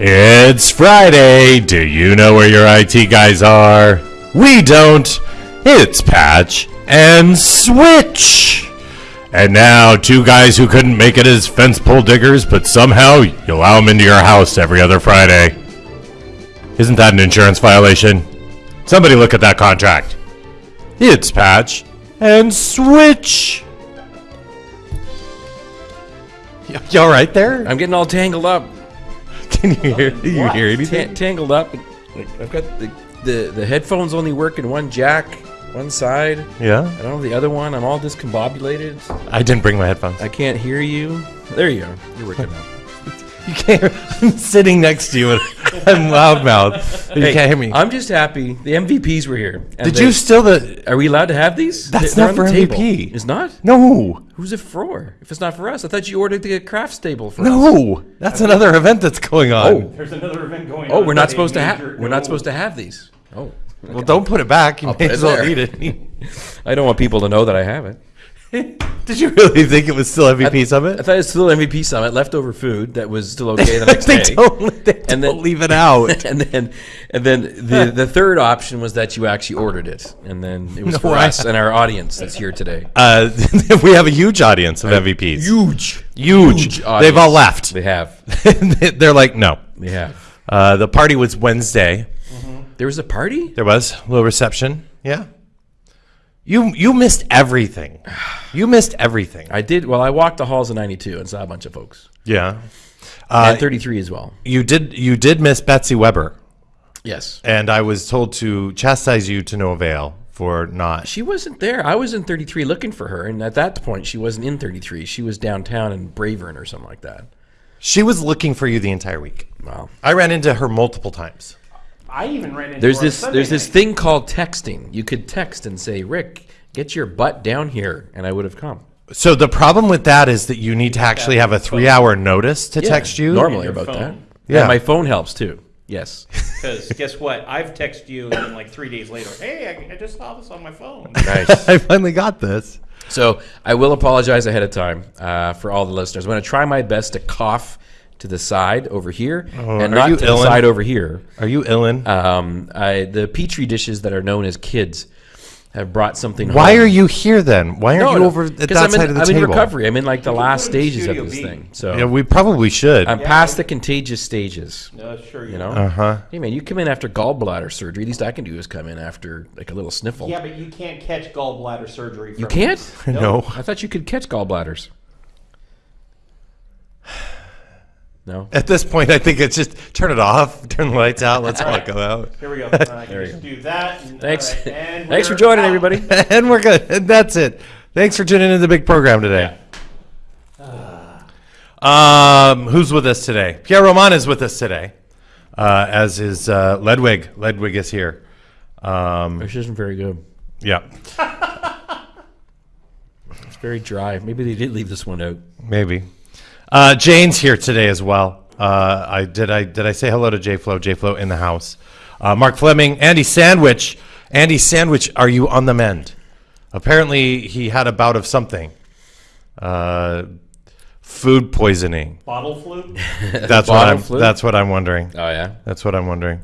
It's Friday. Do you know where your IT guys are? We don't. It's Patch and Switch. And now, two guys who couldn't make it as fence pole diggers, but somehow you allow them into your house every other Friday. Isn't that an insurance violation? Somebody look at that contract. It's Patch and Switch. You all right there? I'm getting all tangled up. Can you hear? Do you hear Ta- anything? tangled up. Like, I've got the, the the headphones only work in one jack, one side. Yeah. I don't know the other one. I'm all discombobulated. I didn't bring my headphones. I can't hear you. There you are. You're working now. You can't. I'm sitting next to you and I'm loudmouth. You Hey, can't hear me. I'm just happy the MVPs were here. and Did they- you steal the? Are we allowed to have these? That's They're not on for the table. MVP. It's not. No, Who's it for? If it's not for us, I thought you ordered the crafts table for us. no. That's another event that's going on. Oh, There's another event going oh, on. we're not supposed to have. We're not supposed to have these. Oh, well, don't put it back. You I'll may put it as well there. eat it. I don't want people to know that I have it. Did you really think it was still MVP I Summit? I thought it was still MVP Summit, leftover food that was still okay the next they day. don't. They And don't then- leave it out. and then, and then the the third option was that you actually ordered it, and then it was No, for I- us and our audience that's here today. Uh, we have a huge audience of MVPs. Huge, Huge. They've all left. They have, They're like, no. they have. Uh, the party was Wednesday. There was a party. There was a little reception. Yeah. You you missed everything. You missed everything. I did. Well, I walked the halls of '92 and saw a bunch of folks, Yeah. Uh, and 33 as well. You did you did miss Betsy Weber, Yes, and I was told to chastise you to no avail for not. she wasn't there. I was in 33 looking for her, and at that point, she wasn't in 33. She was downtown in Bravern or something like that. She was looking for you the entire week. Wow. I ran into her multiple times. I even ran into There's this Sunday there's this thing called texting. You could text and say, "Rick, get your butt down here," and I would have come. So the problem with that is that you need to actually have a three hour notice to Yeah, text you. normally about phone. that. Yeah. Yeah, my phone helps too. Yes. Because guess what? I've texted you, and then like three days later, hey, I, I just saw this on my phone. nice. I finally got this. So I will apologize ahead of time uh, for all the listeners. I'm going to try my best to cough to the side over here and Oh, are not you to the side over here. Are you Illin? Um, I, the petri dishes that are known as kids have brought something. Why home. are you here then? Why aren't No, you no, over at 'cause that I'm side in, of the I'm table? in recovery. I'm in like the last put it in stages of this B. thing. So Yeah, we probably should. I'm past the contagious stages. No, sure you, You know. Uh huh. Hey man, you come in after gallbladder surgery. At Least I can do is come in after like a little sniffle. Yeah, but you can't catch gallbladder surgery. From you can't. No. I thought you could catch gallbladders. No. At this point, I think it's just turn it off, turn the lights out, let's all go out. Here we go. Uh, There you just do that. And, Thanks. all right, and Thanks for joining, out. everybody. and we're good. And that's it. Thanks for tuning into the big program today. Um, who's with us today? Pierre Roman is with us today, uh, as is uh, Ledwig. Ledwig is here. Um, This isn't very good. yeah, It's very dry. Maybe they did leave this one out. maybe. Uh, Jane's here today as well. Uh, I did. I did. I say hello to J Flow. J Flow in the house. Uh, Mark Fleming, Andy Sandwich. Andy Sandwich, are you on the mend? Apparently, he had a bout of something. Uh, food poisoning. Bottle flu. That's what Bottle I'm. flu? That's what I'm wondering. Oh yeah. That's what I'm wondering.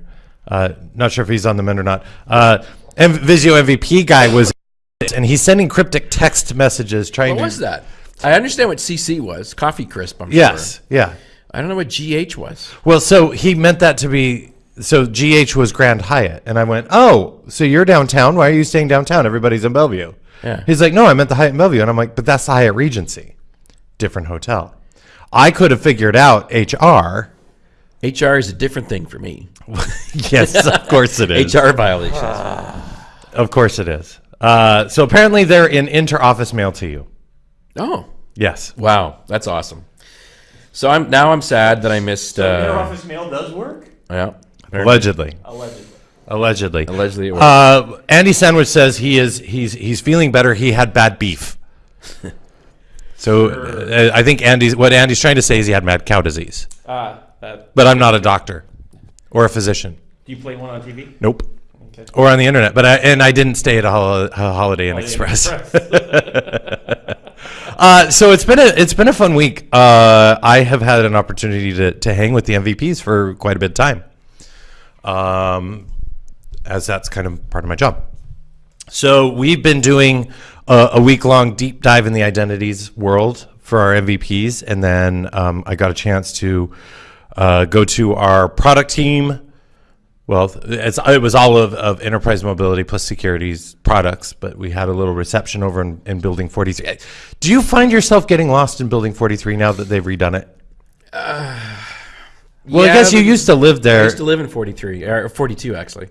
Uh, not sure if he's on the mend or not. Uh, M- Visio MVP guy was, and he's sending cryptic text messages trying to What to. was that? I understand what CC was. Coffee crisp. I'm Yes. sure. Yeah. I don't know what GH was. Well, so he meant that to be. So GH was Grand Hyatt, and I went, "Oh, so you're downtown? Why are you staying downtown? Everybody's in Bellevue." Yeah. He's like, "No, I meant the Hyatt in Bellevue," and I'm like, "But that's the Hyatt Regency, different hotel." I could have figured out HR. HR is a different thing for me. yes, of course it is. HR violations. Of course it is. Uh, so apparently they're in inter-office mail to you. Oh, Yes. wow, that's awesome. So I'm now I'm sad that I missed. Inter Uh, office mail does work. yeah, Allegedly. Allegedly. Allegedly. allegedly it worked. Uh, Andy Sandwich says he is he's he's feeling better. He had bad beef. So uh, I think Andy's what Andy's trying to say is he had mad cow disease. Uh, that. But I'm not a doctor or a physician. Do you play one on TV? Nope. Okay. Or on the internet. But I, and I didn't stay at a, hol- a Holiday Inn Holiday Inn Express. Express. Uh, so it's been a it's been a fun week. Uh, I have had an opportunity to, to hang with the MVPs for quite a bit of time, um, as that's kind of part of my job. So we've been doing a, a week long deep dive in the identities world for our MVPs, and then um, I got a chance to uh, go to our product team. Well, it's, it was all of, of enterprise mobility plus securities products, but we had a little reception over in, in Building 43. Do you find yourself getting lost in Building 43 now that they've redone it? well, I guess you used to live there. I used to live in 43 or 42 actually.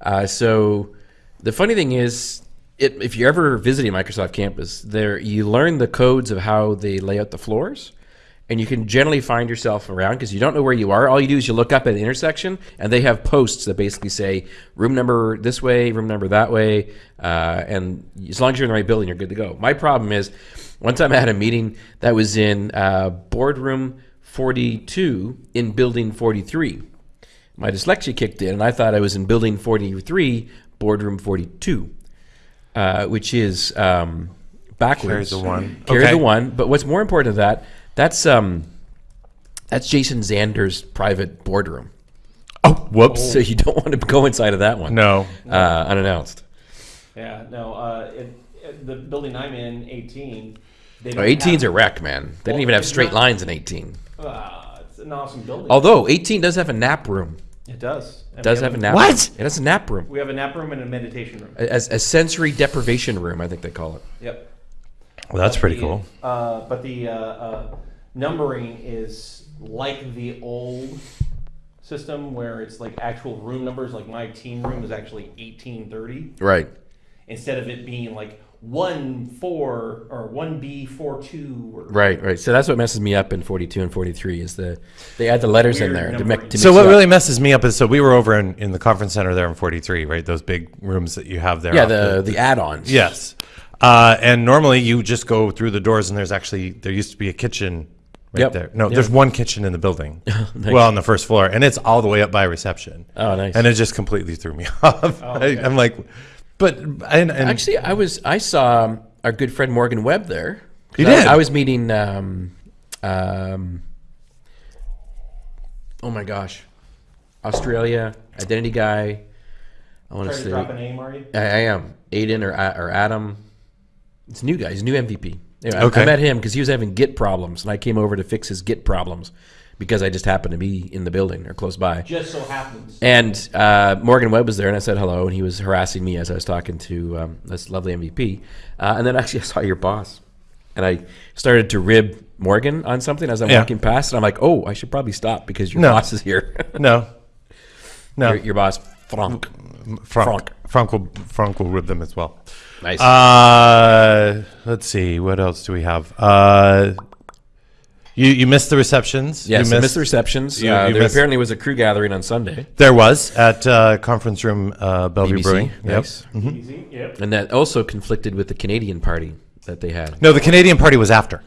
Uh, so the funny thing is, it, if you're ever visiting Microsoft campus, there you learn the codes of how they lay out the floors, and you can generally find yourself around because you don't know where you are. All you do is you look up at an intersection, and they have posts that basically say room number this way, room number that way, uh, and as long as you're in the right building, you're good to go. My problem is, one time I had a meeting that was in uh, boardroom 42 in building 43 my dyslexia kicked in, and I thought I was in building 43, boardroom 42, uh, which is um, backwards. Carry the one. Carry Okay. the one. But what's more important than that, that's um, that's Jason Zander's private boardroom. oh, whoops. So you don't want to go inside of that one. No. Uh, unannounced. Yeah, no. Uh, it, it, the building I'm in, 18. They Oh, don't 18's a wreck, man. They didn't even have straight not- lines in 18. Uh, it's an awesome building. Although 18 does have a nap room. it does. And It does we have a nap What? room. It has a nap room. We have a nap room and a meditation room. A, a sensory deprivation room, I think they call it. Yep. Well, that's pretty The, cool. Uh, but the uh, uh, numbering is like the old system where it's like actual room numbers. Like my team room is actually 1830 Right. instead of it being like one four or one B four two. Or, Right, right. So that's what messes me up in 42 and 43 is the they add the letters in there to make. To So what up. really messes me up is so we were over in, in the conference center there in 43, right? Those big rooms that you have there. Yeah, off the the add-ons. yes. Uh, and normally you just go through the doors and there's actually there used to be a kitchen right Yep. there. No, Yep. there's one kitchen in the building. Well, on the first floor, and it's all the way up by reception. Oh, nice. And it just completely threw me off. okay. I, am like, but and, and Actually, I was I saw um, our good friend Morgan Webb there. You I, did? I was meeting. Um, um, oh my gosh, Australia identity guy. I want to say drop a name, are you? I, I am Aiden or or Adam. It's a new guy. He's a new MVP. Anyway, I- Okay. I met him because he was having Git problems, and I came over to fix his Git problems because I just happened to be in the building or close by. Just so happens. And uh, Morgan Webb was there, and I said hello, and he was harassing me as I was talking to um, this lovely MVP. Uh, and then actually, I saw your boss, and I started to rib Morgan on something as I'm Yeah. walking past, and I'm like, oh, I should probably stop because your No. boss is here. no, no, your, your boss, Frank. Frank, Frank will Frank will rib them as well. Nice. Uh, let's see. What else do we have? Uh, you you missed the receptions. yes, you I missed the receptions. you- uh, you there missed- apparently was a crew gathering on Sunday. There was at uh, conference room uh, Bellevue BBC. Brewing. Yep. Nice. Easy. Yep. And that also conflicted with the Canadian party that they had. No, the Canadian party was after.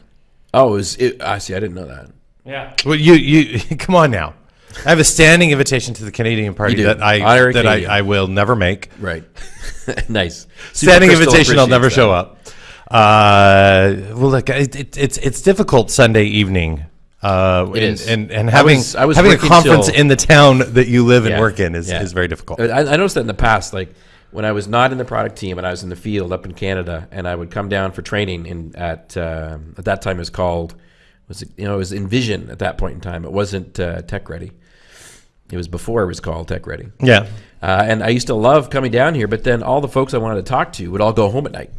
Oh, it was. It, I see. I didn't know that. Yeah. Well, you you come on now. I have a standing invitation to the Canadian party that I Honorary that I, Canadian. I will never make. Right. nice. Standing Crystal invitation. I'll never appreciates show up. Uh, well, look, it, it, it's it's difficult Sunday evening. Uh, It and, is. and and I having was- I was having a working conference till- in the town that you live and Yeah, work in is, yeah. is very difficult. I, I noticed that in the past, like when I was not in the product team and I was in the field up in Canada, and I would come down for training in at uh, at that time it was called was it you know it was Envision at that point in time. It wasn't uh, Tech Ready. It was before it was called Tech Ready. Yeah. Uh, and I used to love coming down here, but then all the folks I wanted to talk to would all go home at night.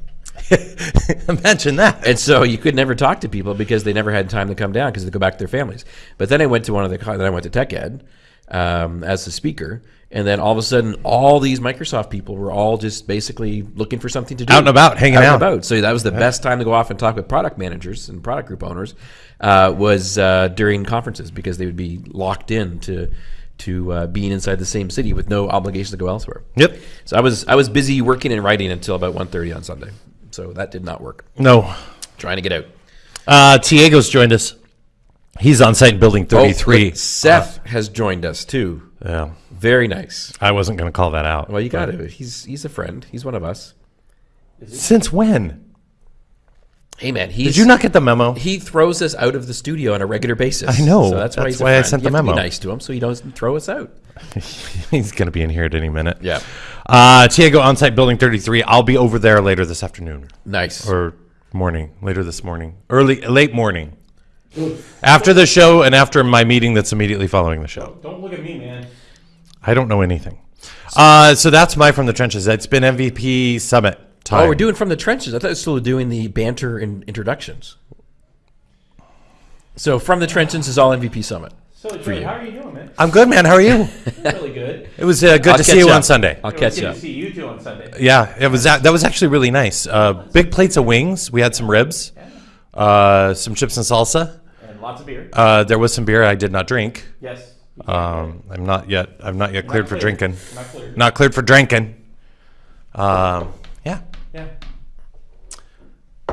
Imagine that. And so you could never talk to people because they never had time to come down because they go back to their families. But then I went to one of the then I went to Tech Ed um, as a speaker, and then all of a sudden, all these Microsoft people were all just basically looking for something to do, Out and about, hanging and out. about. So that was the best time to go off and talk with product managers and product group owners uh, was uh, during conferences because they would be locked in to to uh, being inside the same city with no obligation to go elsewhere. Yep. So I was I was busy working and writing until about 1.30 on Sunday. So that did not work. No. Trying to get out. Uh, Tiago's joined us. He's on site in building Oh, 33. look, Seth has joined us too. yeah. Very nice. I wasn't going to call that out. Well, you got to. He's he's a friend. He's one of us. Since when? Hey man, he's, Did you not get the memo? He throws us out of the studio on a regular basis. I know. So that's why That's he's why I sent you the have to memo. Be nice to him so he doesn't throw us out. He's going to be in here at any minute. Yeah. Uh, Tiago Onsite Building 33. I'll be over there later this afternoon Nice. or morning, later this morning, early, late morning. After the show and after my meeting that's immediately following the show. Don't look at me, man. I don't know anything. Uh, so that's my From the Trenches. It's been MVP Summit time. oh, we're doing from the trenches. I thought we were still doing the banter and introductions. So from the trenches is all MVP summit. So, Joey, how are you doing, man? I'm good, man. How are you? really good. It was uh, good I'll to see you up. on Sunday. I'll It was catch good up. to see you two on Sunday. Yeah, it was that was actually really nice. Uh, big plates of wings. We had some ribs, uh, some chips and salsa. And lots of beer. Uh, there was some beer I did not drink. yes. Um, I'm not yet. I'm not yet cleared for cleared. drinking. Not clear. Not cleared for drinking. Um, yeah. Yeah.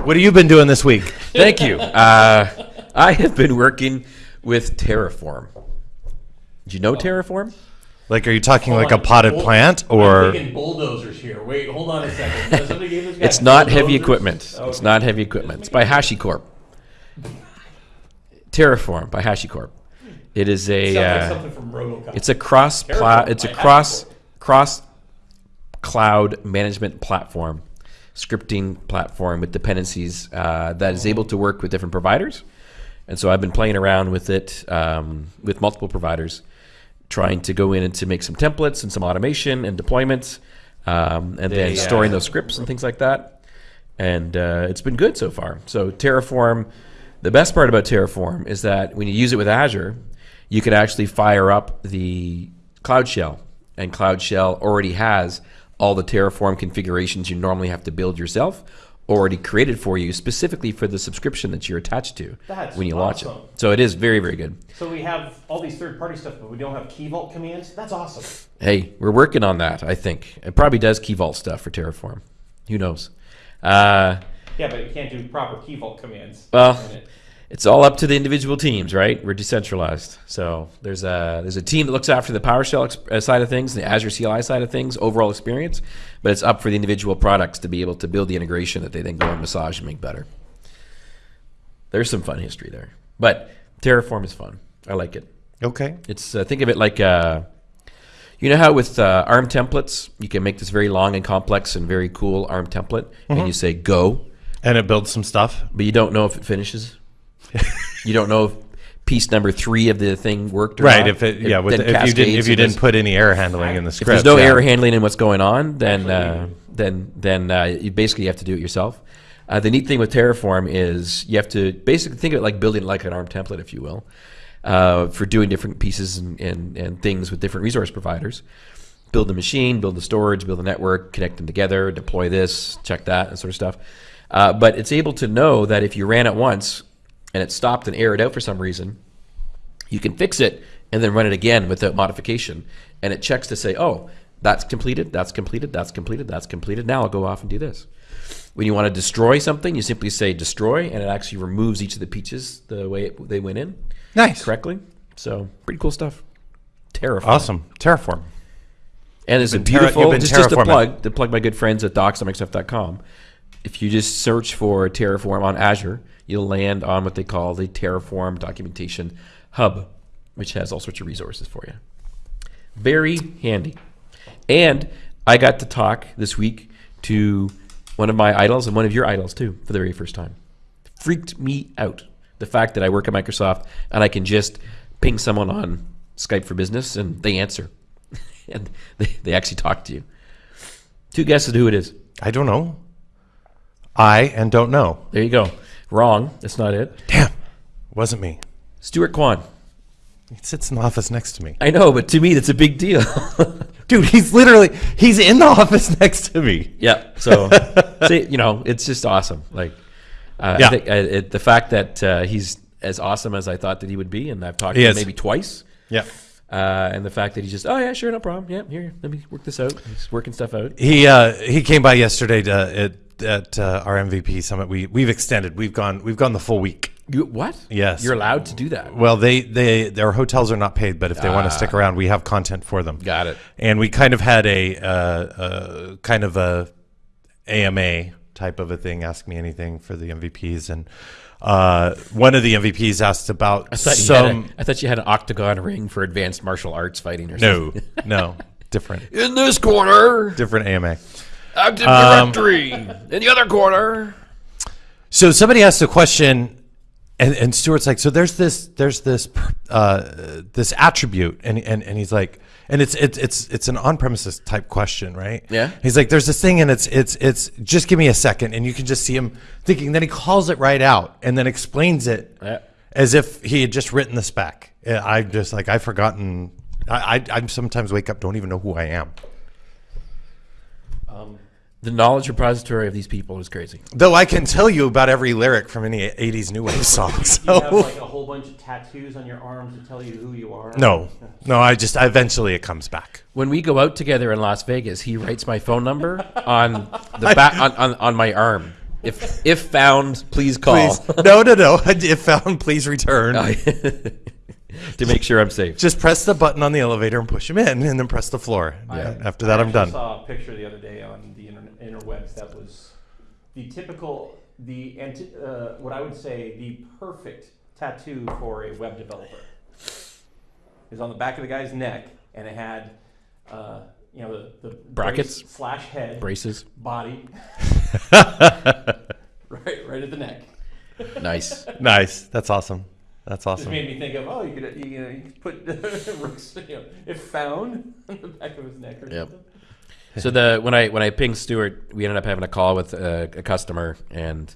What have you been doing this week? Thank you. Uh, I have been working with Terraform. Do you know Terraform? Like, are you talking like a potted Bull- plant I'm or? thinking bulldozers here. Wait, hold on a second. Does somebody give this guy It's not heavy bulldozers? equipment. It's Okay. not heavy equipment. It's by HashiCorp. Terraform by HashiCorp. It is a. Sounds like Uh, something from RoboCop. it's a cross. Pla- Terraform it's a cross HashiCorp. cross cloud management platform, scripting platform with dependencies uh, that is able to work with different providers. And so I've been playing around with it um, with multiple providers, trying to go in and to make some templates and some automation and deployments, um, and then uh, storing those scripts and things like that. And uh, it's been good so far. So Terraform, the best part about Terraform is that when you use it with Azure, you can actually fire up the Cloud Shell, and Cloud Shell already has all the Terraform configurations you normally have to build yourself, already created for you specifically for the subscription that you're attached to That's when you launch it. So it is very, very good. So we have all these third-party stuff, but we don't have key vault commands. That's awesome. Hey, we're working on that. I think it probably does Key Vault stuff for Terraform. Who knows? Uh, Yeah, but you can't do proper key vault commands. Well, in it. It's all up to the individual teams, right? We're decentralized, so there's a there's a team that looks after the PowerShell uh, side of things, the Azure CLI side of things, overall experience. But it's up for the individual products to be able to build the integration that they then go and massage and make better. There's some fun history there, but Terraform is fun. I like it. Okay. It's uh, think of it like uh, you know how with uh, ARM templates you can make this very long and complex and very cool ARM template, and you say go, And it builds some stuff. but you don't know if it finishes. you don't know if piece number three of the thing worked or Right. not. If it, yeah, if you didn't if you didn't put any error handling in the if script, there's no yeah. error handling in what's going on, then uh, then then uh, you basically have to do it yourself. Uh, the neat thing with Terraform is you have to basically think of it like building like an ARM template, if you will, uh, for doing different pieces and, and, and things with different resource providers. Build the machine, build the storage, build the network, connect them together, deploy this, check that, and sort of stuff. Uh, but it's able to know that if you ran it once and it stopped and errored out for some reason, you can fix it and then run it again without modification. And it checks to say, oh, that's completed, that's completed, that's completed, that's completed. Now I'll go off and do this. When you want to destroy something, you simply say destroy, and it actually removes each of the peaches the way it, they went in Nice. correctly. So pretty cool stuff. Terraform. Awesome. Terraform. And there's a You've terra- beautiful, you've just, just to plug, to plug my good friends at docs.microsoft.com. If you just search for Terraform on Azure, you'll land on what they call the Terraform Documentation Hub, which has all sorts of resources for you. Very handy. And I got to talk this week to one of my idols and one of your idols too for the very first time. Freaked me out. The fact that I work at Microsoft and I can just ping someone on Skype for Business and they answer. and they, they actually talk to you. Two guesses who it is. I don't know. I and don't know. There you go. Wrong. That's not it. Damn. Wasn't me. Stuart Kwan. He sits in the office next to me. I know, but to me, that's a big deal. Dude, he's literally he's in the office next to me. yeah. So, see, you know, it's just awesome. Like, uh, Yeah. I think uh, it, the fact that uh, he's as awesome as I thought that he would be, and I've talked He to him maybe twice. Yeah. Uh, and the fact that he's just, oh yeah, sure, no problem. Yeah, here, let me work this out. He's working stuff out. He uh, he came by yesterday to, at uh, our MVP summit. We we've extended. We've gone we've gone the full week. You what? Yes. You're allowed to do that. Well, they they their hotels are not paid, but if they want to stick Ah. around, we have content for them. Got it. And we kind of had a uh, uh, kind of a AMA type of a thing. Ask me anything for the MVPs, and uh, one of the MVPs asked about I thought, you had some. a, I thought you had an octagon ring for advanced martial arts fighting or No, something. no, different, In this corner, different AMA. Active Um, directory. In the other corner. So somebody asked a question, and, and Stuart's like, so there's this there's this uh, this attribute, and, and and he's like, and it's it's it's it's an on premises type question, right? Yeah. He's like, there's this thing, and it's it's it's just give me a second, and you can just see him thinking. Then he calls it right out, and then explains it Yeah. as if he had just written the spec. Yeah, I just like I've forgotten. I, I I sometimes wake up don't even know who I am. The knowledge repository of these people is crazy. Though I can tell you about every lyric from any '80s new wave song. You have like a whole bunch of tattoos on your arms to tell you who you are. No, no. I just eventually it comes back. When we go out together in Las Vegas, he writes my phone number on the back on, on, on my arm. If if found, please call Please, no, no, no. If found, please return. to make sure I'm safe. Just press the button on the elevator and push him in, and then press the floor. Yeah. After that, I I'm actually done. saw a picture the other day on the inter- interwebs that was the typical, the anti- uh, what I would say the perfect tattoo for a web developer. It was on the back of the guy's neck, and it had, uh, you know, the, the Brackets? brace slash head Braces, body, right, right at the neck. nice. Nice. That's awesome. That's Just awesome. made me think of oh, you could you, know, you could put Rook's, you know, if found on the back of his neck or Yep. something. So the when I when I pinged Stuart, we ended up having a call with a, a customer, and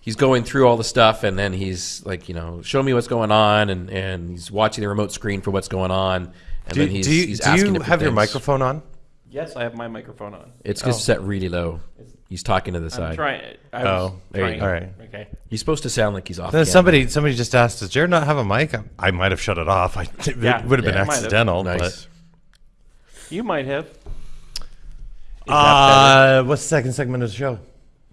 he's going through all the stuff, and then he's like, you know, show me what's going on, and and he's watching the remote screen for what's going on, and Do, then he's do you, he's do asking you different have your microphone on? Yes, I have my microphone on. It's just oh. set really low. He's talking to the I'm side. trying. I Oh, there you trying. go. All right. Okay. He's supposed to sound like he's off. Then somebody somebody just asked, "Does Jared not have a mic?" I, I might have shut it off. I, it Yeah, would have been yeah, might have. accidental. nice. You might have. Uh, what's the second segment of the show?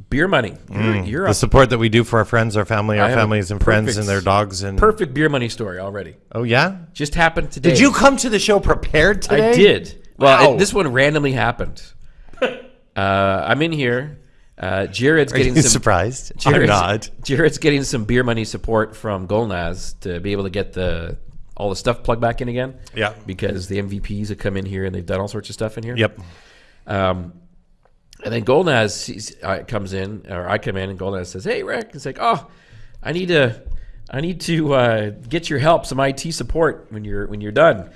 Beer money. You're, you're The support that we do for our friends, our family, our families and friends, and their dogs. And perfect beer money story already. oh yeah, Just happened today. did you come to the show prepared today? I did. Well, Wow. it, this one randomly happened. uh, I'm in here. Uh, Jared's Are getting you some. surprised? I'm Jared's, not. Jared's getting some beer money support from Golnaz to be able to get the all the stuff plugged back in again. Yeah. Because the MVPs have come in here and they've done all sorts of stuff in here. Yep. Um, and then Golnaz uh, comes in, or I come in, and Golnaz says, "Hey, Rick," it's like, "Oh, I need to, I need to uh, get your help, some IT support when you're when you're done."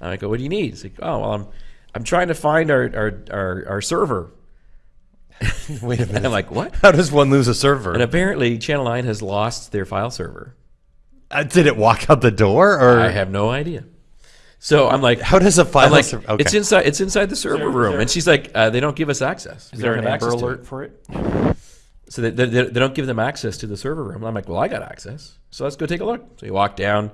And I go, "What do you need?" It's like, "Oh, well, I'm, I'm trying to find our our our, our server." Wait a And minute. I'm like, "What?" How does one lose a server? And apparently, Channel Nine has lost their file server. Uh, did it walk out the door, or I have no idea. So I'm like, how does a file I'm like, server? Okay. it's inside, it's inside the server there- is room, there- and she's like, uh, they don't give us access. Is We there an have Amber Alert it. for it? So they, they, they don't give them access to the server room. I'm like, well, I got access. So let's go take a look. So you walk down,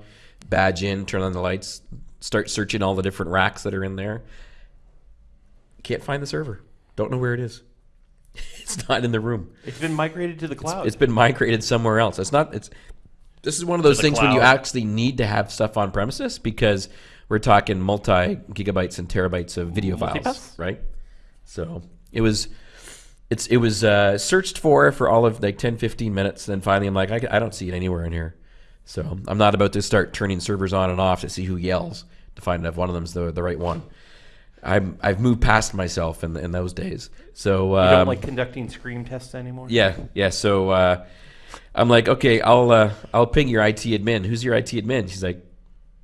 badge in, turn on the lights, start searching all the different racks that are in there. Can't find the server. Don't know where it is. It's not in the room. It's been migrated to the cloud. It's been migrated somewhere else. It's not. It's. This is one of those the things when you actually need to have stuff on premises because we're talking multi gigabytes and terabytes of video files, right? So it was. It's it was uh, searched for for all of like 10, 15 minutes. And then finally, I'm like, I, I don't see it anywhere in here. So I'm not about to start turning servers on and off to see who yells to find out if one of them's the the right one. I'm I've moved past myself in in those days. So you um, don't like conducting scream tests anymore. yeah, yeah. So uh, I'm like, okay, I'll uh, I'll ping your IT admin. Who's your IT admin? She's like,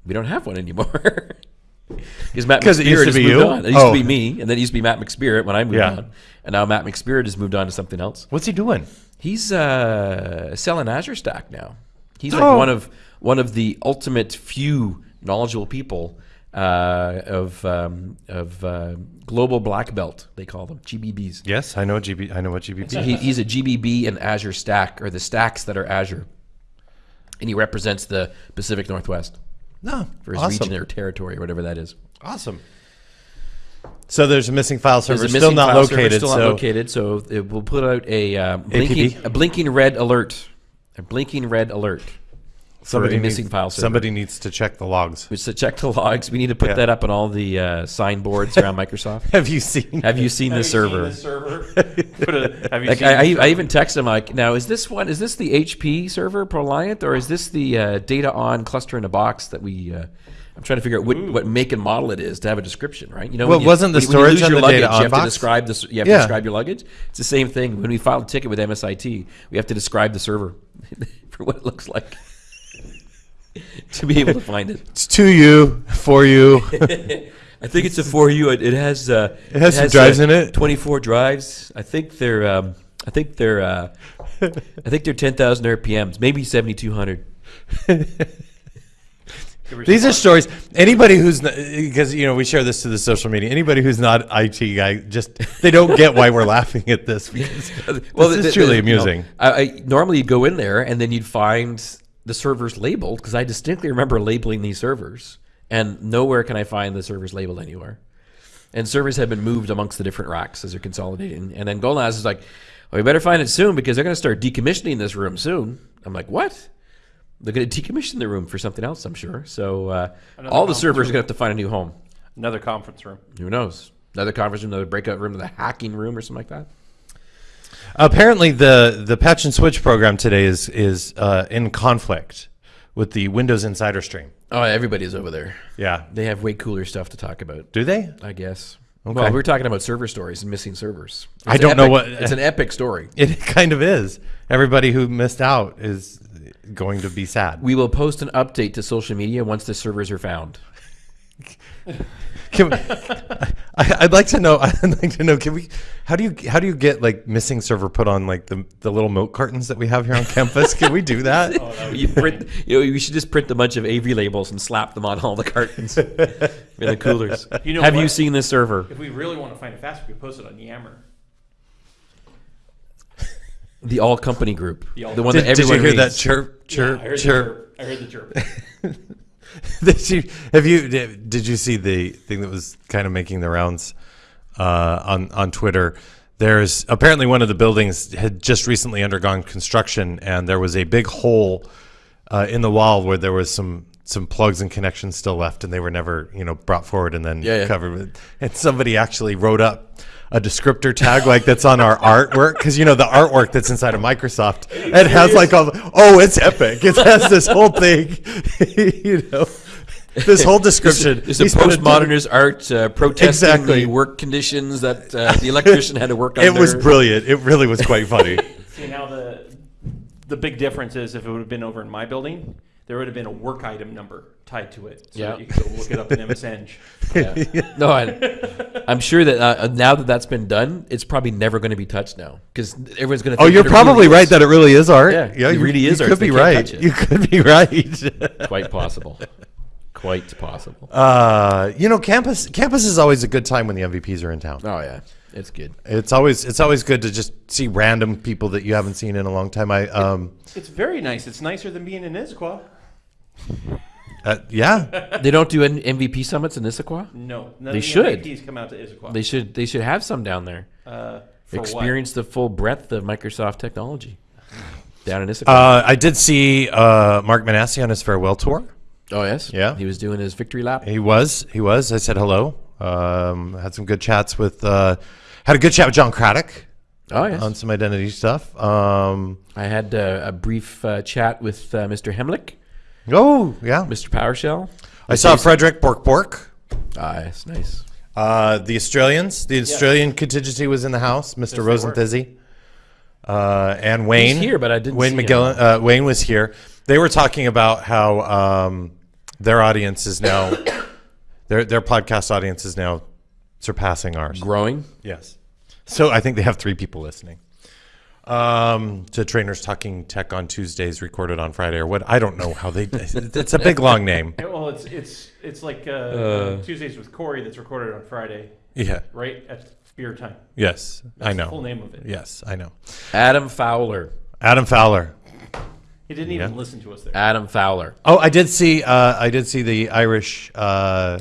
we don't have one anymore. Because Matt it McSpirit used to has be moved you? on. It used Oh. to be me, and then it used to be Matt McSpirit when I moved Yeah. on, and now Matt McSpirit has moved on to something else. What's he doing? He's uh, selling Azure Stack now. He's like Oh. one of one of the ultimate few knowledgeable people uh, of um, of uh, global black belt. They call them GBBs. Yes, I know GB. I know what GBP. So he, he's a GBB and Azure Stack, or the stacks that are Azure, and he represents the Pacific Northwest no, for his awesome. region or territory, or whatever that is. Awesome. So there's a missing file server a still missing not located. still so not located. So it will put out a uh, blinking a blinking red alert, a blinking red alert. Somebody needs, missing file server. Somebody needs to check the logs. We should check the logs. We need to put Yeah. that up on all the uh, signboards around Microsoft. Have you seen? Have you seen the server? Server? Have you Like seen I, I, I even text him like, now is this one? Is this the HP server Proliant or is this the uh, DataON cluster in a box that we? Uh, I'm trying to figure out what, what make and model it is to have a description, right? You know, Well, when you- wasn't the when when you storage lose on your the luggage, data you on have box? to describe this. You have Yeah. to describe your luggage. It's the same thing. When we filed a ticket with MSIT, we have to describe the server for what it looks like to be able to find it. It's to you, for you. I think it's a for you. It, it has uh, It has some drives in it. Twenty four drives. I think they're um, I think they're uh, I think they're ten thousand RPMs, maybe seventy two hundred. These are stories. Anybody who's because you know we share this to the social media. Anybody who's not IT guy, just they don't get why we're laughing at this because this is truly amusing. I, I normally you'd go in there and then you'd find the servers labeled because I distinctly remember labeling these servers, and nowhere can I find the servers labeled anywhere. And servers have been moved amongst the different racks as they're consolidating. And then Golnaz is like, well, we better find it soon because they're going to start decommissioning this room soon. I'm like, what? They're going to decommission the room for something else, I'm sure. So uh, all the servers are going to have to find a new home. Another conference room. Who knows? Another conference room, another breakout room, another hacking room, or something like that. Apparently, the the patch and switch program today is is uh, in conflict with the Windows Insider stream. Oh, everybody's over there. Yeah, They have way cooler stuff to talk about, do they? I guess. Okay. Well, we're talking about server stories and missing servers. I It's don't know epic- what- It's an epic story. It kind of is. Everybody who missed out is going to be sad. We will post an update to social media once the servers are found. Can we, I, I'd like to know. I'd like to know. Can we? How do you? How do you get like missing server put on like the the little milk cartons that we have here on campus? Can we do that? Oh, you print, you know, you should just print a bunch of AV labels and slap them on all the cartons in the coolers. You know have you seen this server? If we really want to find it fast, we could post it on Yammer. The all company group, The all the one Did, that did you everyone hear that reads. chirp Yeah, I chirp? the chirp. I heard the chirp. did you have you did, you see the thing that was kind of making the rounds uh, on on Twitter? There's apparently one of the buildings had just recently undergone construction, and there was a big hole uh, in the wall where there was some some plugs and connections still left, and they were never you know brought forward and then Yeah, yeah. covered. With, and somebody actually wrote up a descriptor tag like that's on our artwork because you know the artwork that's inside of Microsoft it has like all the, oh it's epic it has this whole thing you know this whole description It's a He a- postmodernist art uh, protesting Exactly. the work conditions that uh, the electrician had to work on. it was brilliant it really was quite funny See now the the big difference is if it would have been over in my building, there would have been a work item number tied to it, so Yeah. you could go look it up in MSN. Yeah. No, I, I'm sure that uh, now that that's been done, it's probably never going to be touched now because everyone's going to. oh you're probably right that it really is art Yeah, it you, really you is art, could so be they can't right touch it. you could be right quite possible, quite possible. uh, you know campus campus is always a good time when the MVPs are in town Oh yeah, it's good. It's always it's always good to just see random people that you haven't seen in a long time. I um It's very nice. It's nicer than being in Issaquah. Uh, yeah They don't do N- MVP summits in Issaquah. No, none They of the should. MVPs come out to Issaquah. They should they should have some down there. uh, for what? Experience the full breadth of Microsoft technology down in Issaquah. uh, I did see uh, Mark Minasi on his farewell tour. oh yes, yeah. He was doing his victory lap. He was he was. I said hello. Um, had some good chats with uh, had a good chat with John Craddock Oh yes. on some identity stuff. Um, I had uh, a brief uh, chat with uh, Mr. Hemlick, oh yeah, Mr. PowerShell. I saw Frederick Bork Bork. Ah, yes, nice. Uh, the Australians, the Australian contingency was in the house. Mr. they were. Rosenthizzy, uh, and Wayne here, but I didn't Wayne see him. McGillen. Uh, Wayne was here. They were talking about how um, their audience is now their their podcast audience is now surpassing ours. Growing. Yes. So I think they have three people listening. Um, to trainers talking tech on Tuesdays, recorded on Friday, or what? I don't know how they. It's a big long name. Well, it's it's it's like uh, Tuesdays with Corey that's recorded on Friday, Yeah. right at beer time. Yes, That's I The know. full name of it. Yes, I know. Adam Fowler. Adam Fowler. He didn't even Yeah. listen to us there. Adam Fowler. Oh, I did see. Uh, I did see the Irish uh,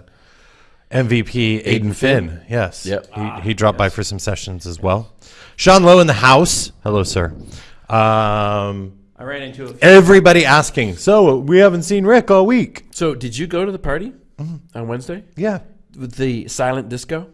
MVP Aidan Finn. Yes. Yep. He, he dropped by for some sessions as well. Sean Lowe in the house. Hello, sir. Um, I ran into a Everybody asking. So we haven't seen Rick all week. So, did you go to the party Mm-hmm. on Wednesday Yeah, with the silent disco?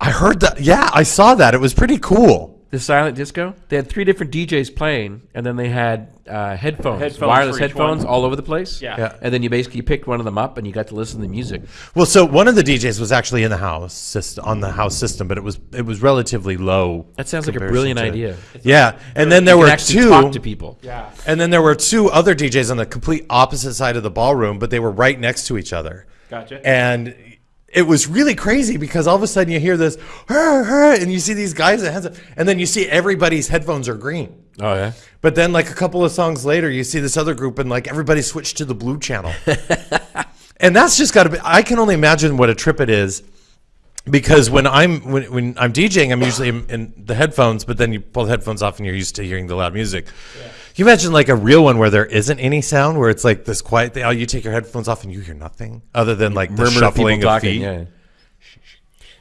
I heard that. Yeah, I saw that. It was pretty cool. The silent disco. They had three different DJs playing, and then they had uh, headphones, Headphones wireless for each headphones, one. all over the place. Yeah. Yeah. And then you basically picked one of them up, and you got to listen to the music. Well, so one of the DJs was actually in the house system, on the house system, but it was it was relatively low. That sounds like a comparison brilliant to- idea. Yeah, and then there You can were actually two. talk to people. yeah. And then there were two other DJs on the complete opposite side of the ballroom, but they were right next to each other. Gotcha. And it was really crazy because all of a sudden you hear this, "Hur, hur," and you see these guys that up, and then you see everybody's headphones are green. Oh yeah. But then, like a couple of songs later, you see this other group, and like everybody switched to the blue channel. and that's just got to be. I can only imagine what a trip it is, because when I'm when, when I'm DJing, I'm usually in, in the headphones, but then you pull the headphones off and you're used to hearing the loud music. Can you imagine like a real one where there isn't any sound, where it's like this quiet thing? Oh, you take your headphones off and you hear nothing other than like the Murmur of people shuffling of talking. feet. Yeah.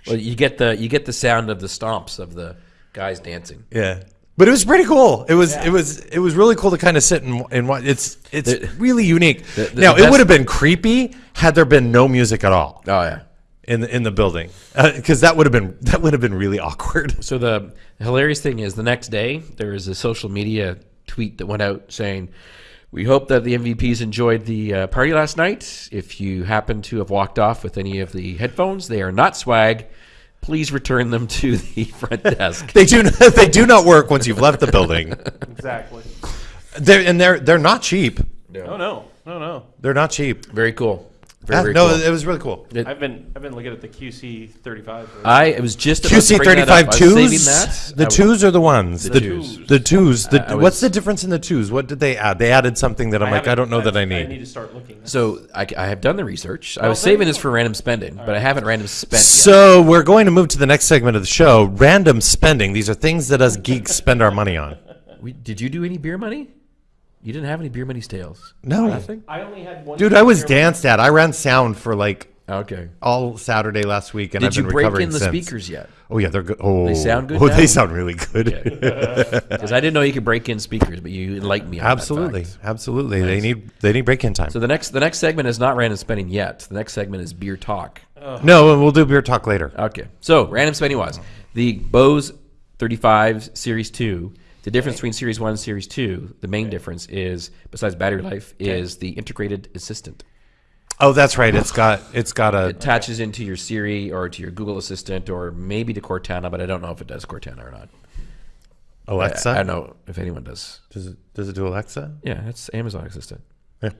Well, you get the you get the sound of the stomps of the guys dancing. Yeah. But it was pretty cool. It was Yeah. it was it was really cool to kind of sit and and watch. It's it's The- really unique. the- the now it would have been creepy had there been no music at all Oh yeah. in the in the building uh, because that would have been that would have been really awkward. So the hilarious thing is, the next day there was a social media tweet that went out saying, "We hope that the MVPs enjoyed the uh, party last night. If you happen to have walked off with any of the headphones, they are not swag. Please return them to the front desk." They do they do not work once you've left the building. Exactly. They're and they're they're not cheap. No, no, no, no. They're not cheap. Very cool. Very, very no, cool. it was really cool. It- I've been I've been looking at the QC thirty five. I it was just about to QC bring thirty that up. five I was saving twos. The I- twos are the ones. The, twos. The twos. The, I- I what's was- the difference in the twos? What did they add? They added something that I'm like I don't know that I I need. need to start looking. So I, I have done the research. I was saving this for random spending, but I haven't random spent yet. So we're going to move to the next segment of the show. Random spending. These are things that us geeks spend our money on. We, did you do any beer money? You didn't have any beer money tales. No, Nothing. I only had one. dude, I was here. danced at. I ran sound for like Okay. all Saturday last week, and Did I've been recovering Did you been break recovering in the since. speakers yet? Oh yeah, they're good. Oh, sound good Oh, now? they sound really good. Because I didn't know you could break in speakers, but you enlightened me. On that absolutely, fact. absolutely. They need they need break in time. So the next the next segment is not random spending yet. The next segment is beer talk. no, we'll do beer talk later. Okay. So random spending wise, the Bose 35 Series 2. The difference between Series 1 and Series 2, the main difference is, besides battery life, is the integrated assistant. Oh, that's right. It's got it's got a attaches into your Siri or to your Google Assistant or maybe to Cortana, but I don't know if it does Cortana or not. Alexa. I don't know if anyone does. Does it does it do Alexa? Yeah, it's Amazon Assistant. Yeah.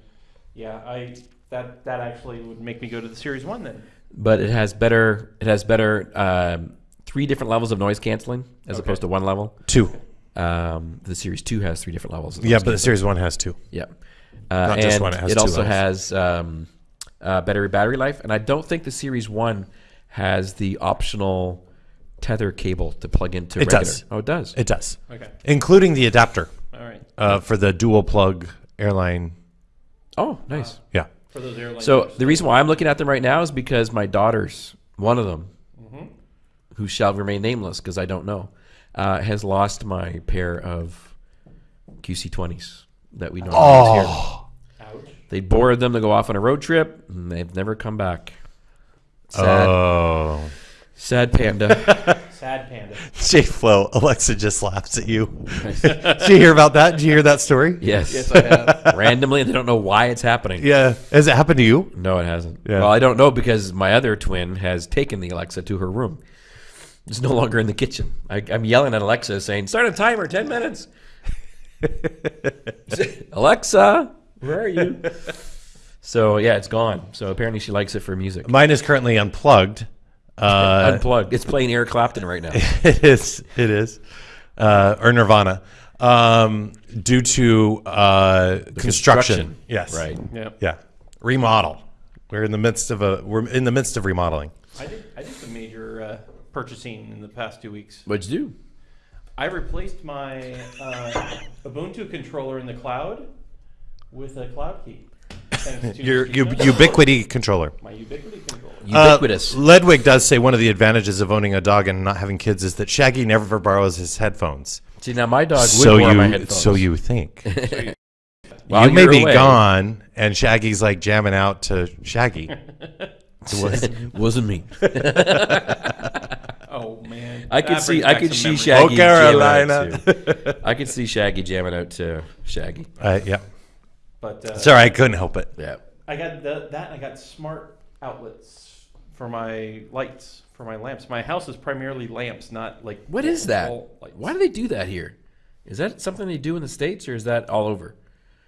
Yeah, I that that actually would make me go to the series one then. But it has better. It has better um, three different levels of noise canceling as Okay. opposed to one level. Two. Um, the Series Two has three different levels. Yeah, but the series one has two. Yeah. Uh, Not just one, it has it two also levels. has um, uh, battery battery life, and I don't think the Series One has the optional tether cable to plug into. It regular. does. Oh, it does. It does, Okay, including the adapter all right. uh, for the dual plug airline. oh, nice. Yeah. For those airline. So the reason why I'm looking at them right now is because my daughters, one of them, Mm-hmm. who shall remain nameless because I don't know, uh, has lost my pair of QC20s that we normally use here. Oh, ouch. They borrowed them to go off on a road trip, and they've never come back. Sad, oh. sad panda. Sad panda. J Flow, Alexa just laughs at you. Did you hear about that? Did you hear that story? yes, Yes, I have. randomly, they don't know why it's happening. Yeah. Has it happened to you? No, it hasn't. Yeah. Well, I don't know because my other twin has taken the Alexa to her room. It's no longer in the kitchen. I, I'm yelling at Alexa saying, "Start a timer, ten minutes." Alexa, where are you? So yeah, it's gone. So apparently she likes it for music. Mine is currently unplugged. Uh, Unplugged. It's playing Eric Clapton right now. it is. It is. Uh, or Nirvana. Um, due to uh, construction. construction. Yes. Right. Yeah. Yeah. Remodel. We're in the midst of a. We're in the midst of remodeling. I did I did some major uh, purchasing in the past two weeks. What'd you do? I replaced my uh, Ubuntu controller in the cloud with a cloud key. Your u- Ubiquiti controller. my Ubiquiti controller. Ubiquitous. Uh, Ledwig does say one of the advantages of owning a dog and not having kids is that Shaggy never borrows his headphones. See now, my dog would So borrow my you, headphones. so you think. While you may be away. gone, and Shaggy's like jamming out to Shaggy. Wasn't me. Man, I could see. I could see memories. Shaggy. Oh, jamming Carolina. out to- I could see Shaggy jamming out to Shaggy. uh, yeah. But uh, Sorry, I couldn't help it. Yeah. I got the, that. and I got smart outlets for my lights for my lamps. My house is primarily lamps, not like What is that? lights. Why do they do that here? Is that something they do in the states, or is that all over?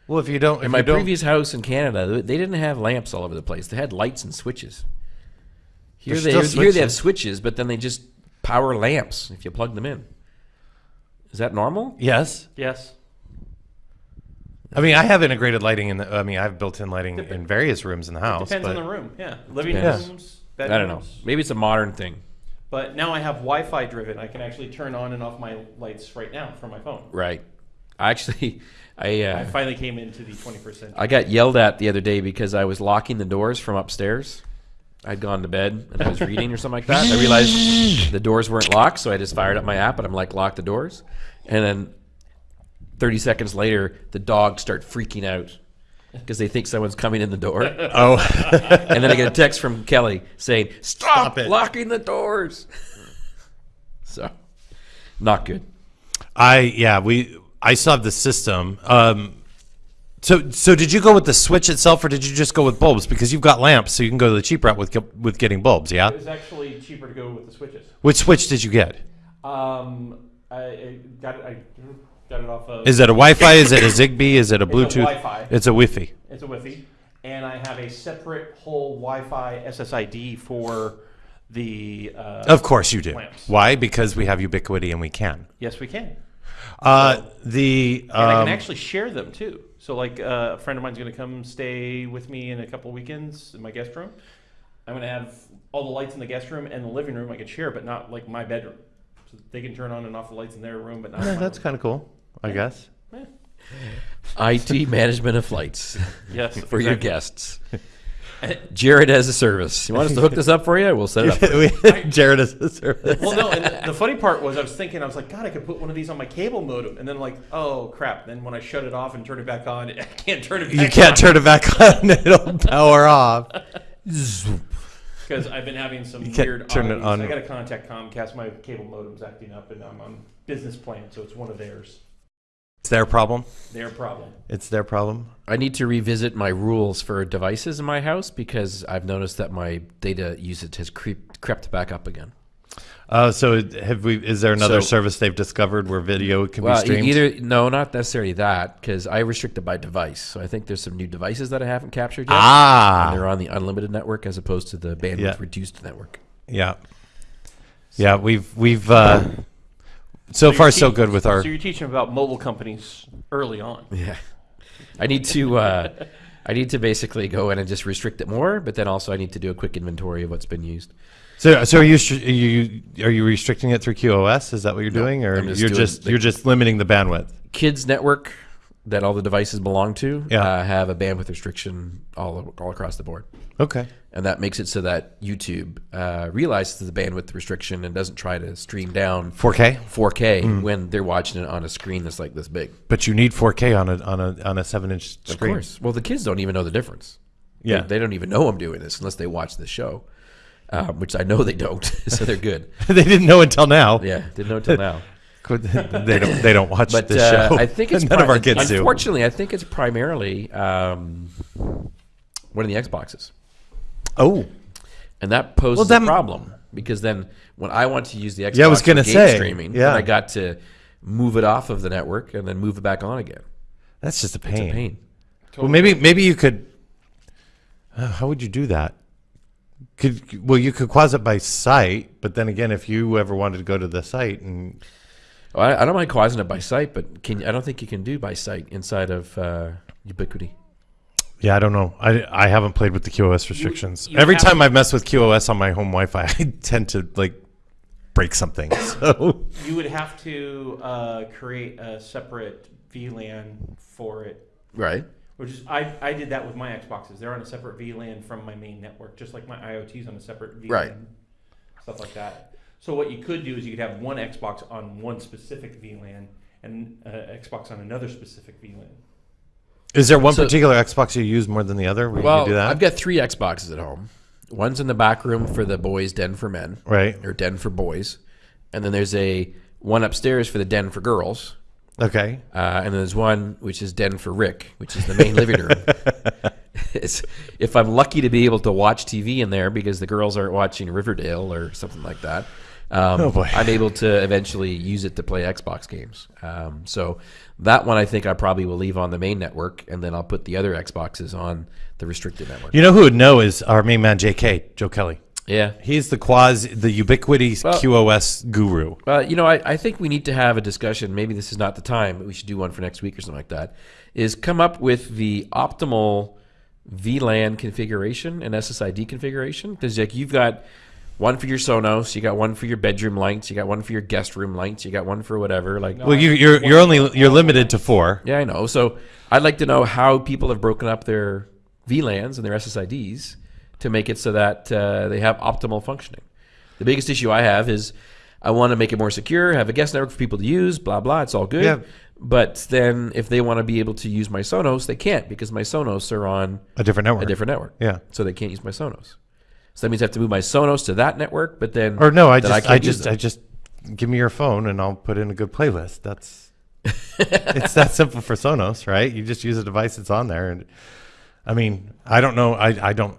Well, if you don't, if In my don't, previous house in Canada, they didn't have lamps all over the place. They had lights and switches. Here they still here they have switches. switches, but then they just power lamps if you plug them in. Is that normal? yes. Yes. I mean, I have integrated lighting in the. I mean, I have built-in lighting in various rooms in the house. Depends but on the room. Yeah, living Depends. rooms, Bedrooms. I don't know. Maybe it's a modern thing. But now I have Wi-Fi driven. I can actually turn on and off my lights right now from my phone. Right. I actually, I uh, I finally came into the 21st century. I got yelled at the other day because I was locking the doors from upstairs. I'd gone to bed and I was reading or something like that. I realized the doors weren't locked, so I just fired up my app and I'm like, lock the doors. And then 30 seconds later, the dogs start freaking out because they think someone's coming in the door. oh, and then I get a text from Kelly saying, stop, Stop it." locking the doors. so, not good. I yeah we I still have the system. Um, so so did you go with the switch itself, or did you just go with bulbs? Because you've got lamps, so you can go the cheap route with with getting bulbs. Yeah. It was actually cheaper to go with the switches. Which switch did you get? Um, I, I got it. I got it off of. Is it a Wi-Fi? Is it a Zigbee? Is it a It's a Bluetooth? Wi-Fi. It's a Wi-Fi. It's a Wi-Fi, and I have a separate whole Wi-Fi SSID for the. Uh, Of course you do. Lamps. Why? Because we have Ubiquiti and we can. yes, we can, Uh, the and I um, can actually share them too. So, like uh, a friend of mine's going to come stay with me in a couple weekends in my guest room. I'm going to have all the lights in the guest room and the living room I could share, but not like my bedroom. So they can turn on and off the lights in their room, but not. yeah, that's kind of cool. I guess. IT management of flights yes for your guests. Jared has a service. You want us to hook this up for you? We'll set it up. For you. We- Jared is a service. Well, no, and the, the funny part was I was thinking, I was like, God, I could put one of these on my cable modem. And then, like, oh, crap. Then when I shut it off and turn it back on, I can't turn it back You can't turn it back on; it'll power off. Because I've been having some You can't weird turn it on. I got to contact Comcast. My cable modem's acting up, and I'm on business plan, so it's one of theirs. It's their problem. Their problem. It's their problem. I need to revisit my rules for devices in my house because I've noticed that my data usage has creeped, crept back up again. Uh, so have we? Is there another So- service they've discovered where video can Well, be streamed? either no, not necessarily that because I restrict it by device. So I think there's some new devices that I haven't captured yet. And ah, they're on the unlimited network as opposed to the bandwidth Yeah. reduced network. yeah, yeah. We've we've uh, so you're far so good with our. So you're teaching about mobile companies early on. Yeah, I need to. Uh, I need to basically go in and just restrict it more, but then also I need to do a quick inventory of what's been used. So so are you are you are you restricting it through QoS? Is that what you're doing, or just you're just the- you're just limiting the bandwidth? Kids network that all the devices belong to Yeah. uh, have a bandwidth restriction all all across the board. Okay. And that makes it so that YouTube uh, realizes the bandwidth restriction and doesn't try to stream down 4K, 4K Mm. when they're watching it on a screen that's like this big. but you need 4K on a on a on a seven inch screen. Of course. Well, the kids don't even know the difference. Yeah. They, they don't even know I'm doing this unless they watch the show, um, which I know they don't. so they're good. they didn't know until now. Yeah, didn't know until now. they don't they don't watch But this uh, show. I think it's none of our kids do. Unfortunately, I think it's primarily um, one of the Xboxes. Oh, And that poses Well, then- a problem because then when I want to use the Xbox Yeah, I was gonna say, streaming, yeah. then I got to move it off of the network and then move it back on again. that's just a It's pain. a pain. Well, maybe maybe you could. Uh, how would you do that? Could well, you could QoS it by site, but then again, if you ever wanted to go to the site and Well, I, I don't mind quasing it by site, but can I don't think you can do by site inside of uh, Ubiquiti. Yeah, I don't know. I I haven't played with the QoS restrictions. you Every time I've messed with QoS on my home Wi-Fi, I tend to like break something. So You would have to uh, create a separate VLAN for it Right. Which is I, I did that with my Xboxes. They're on a separate VLAN from my main network, just like my IoT's on a separate VLAN. Right. Stuff like that. So what you could do is you could have one Xbox on one specific VLAN and uh, Xbox on another specific VLAN. Is there one So- particular Xbox you use more than the other? Where Well, can do that? I've got three Xboxes at home. One's in the back room for the boys' den for men, right. or den for boys, and then there's a one upstairs for the den for girls, Okay. uh, and then there's one which is den for Rick, which is the main living room. It's, if I'm lucky to be able to watch TV in there because the girls aren't watching Riverdale or something like that, um, Oh, boy. I'm able to eventually use it to play Xbox games. Um, so that one I think I probably will leave on the main network, and then I'll put the other Xboxes on the restricted network. You know who would know is our main man, JK, Joe Kelly. Yeah. He's the QoS, the Ubiquiti Well- QoS guru. Well, you know, I, I think we need to have a discussion. Maybe this is not the time, but we should do one for next week or something like that. Is come up with the optimal VLAN configuration and SSID configuration because like you've got one for your Sonos, you got one for your bedroom lights, you got one for your guest room lights, you got one for whatever. Like, Well, you, you're you're only you're limited to four. yeah, I know. So I'd like to know how people have broken up their VLANs and their SSIDs to make it so that uh, they have optimal functioning. The biggest issue I have is I want to make it more secure, have a guest network for people to use, blah blah. It's all good. Yeah. But then if they want to be able to use my Sonos, they can't because my Sonos are on A different network. a different network. Yeah. So they can't use my Sonos. So that means I have to move my Sonos to that network, but then Or no, I just can't I, just. I just give me your phone and I'll put in a good playlist. That's it's that simple for Sonos, right? You just use a device that's on there, and I mean, I don't know. I I don't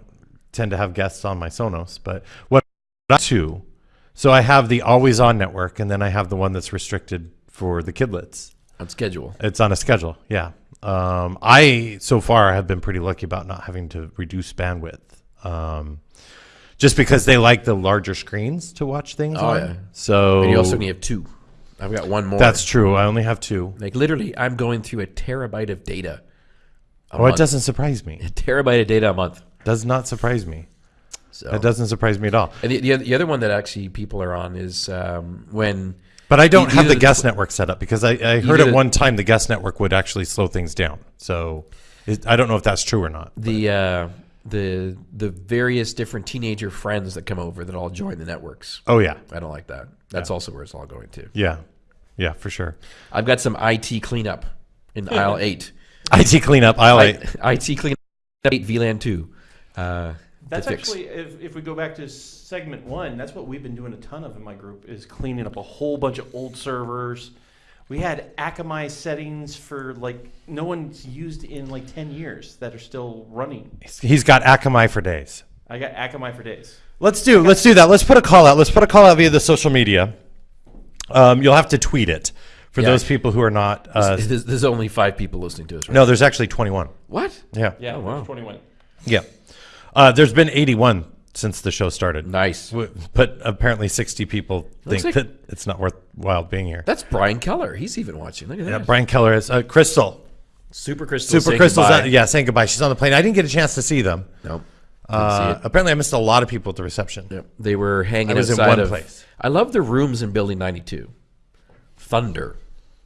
tend to have guests on my Sonos, but what I two. So I have the always on network, and then I have the one that's restricted for the kidlets. on schedule. It's on a schedule. Yeah. Um, I so far have been pretty lucky about not having to reduce bandwidth. Um, just because they like the larger screens to watch things Oh, on. yeah. So And you also only have two. I've got one more. that's true. I only have two. Like literally, I'm going through a terabyte of data. A Oh, it month. doesn't surprise me. A terabyte of data a month. Does not surprise me. So, It doesn't surprise me at all. and the, the, other, the other one that actually people are on is um, when But I don't E- have either the the guest tw- network set up because I, I heard at the- one time the guest network would actually slow things down. So it, I don't know if that's true or not. the uh, the the various different teenager friends that come over that all join the networks. Oh yeah, I don't like that. That's also where it's all going to. yeah, yeah, for sure. I've got some IT cleanup in aisle eight. IT cleanup. I like. I, IT cleanup eight VLAN two. Uh, That's actually, if, if we go back to segment one, that's what we've been doing a ton of in my group is cleaning up a whole bunch of old servers. We had Akamai settings for like no one's used in like ten years that are still running. He's got Akamai for days. I got Akamai for days. Let's do let's do that. Let's put a call out. Let's put a call out via the social media. Um, you'll have to tweet it for Yeah. those people who are not. Uh, there's, there's only five people listening to us. Right? no, there's actually 21. What? Yeah, Yeah, Oh, wow. 21. yeah. Uh, there's been 81 since the show started. Nice. But apparently 60 people think like- that it's not worthwhile being here. That's Brian Keller. He's even watching. Look at Yeah. Brian Keller is uh, Crystal. Super Crystal. Super saying Crystal's goodbye. on, yeah, saying goodbye. She's on the plane. I didn't get a chance to see them. Nope. Uh, apparently, I missed a lot of people at the reception. Yep. They were hanging I was in outside one of. place. I love the rooms in Building 92. Thunder,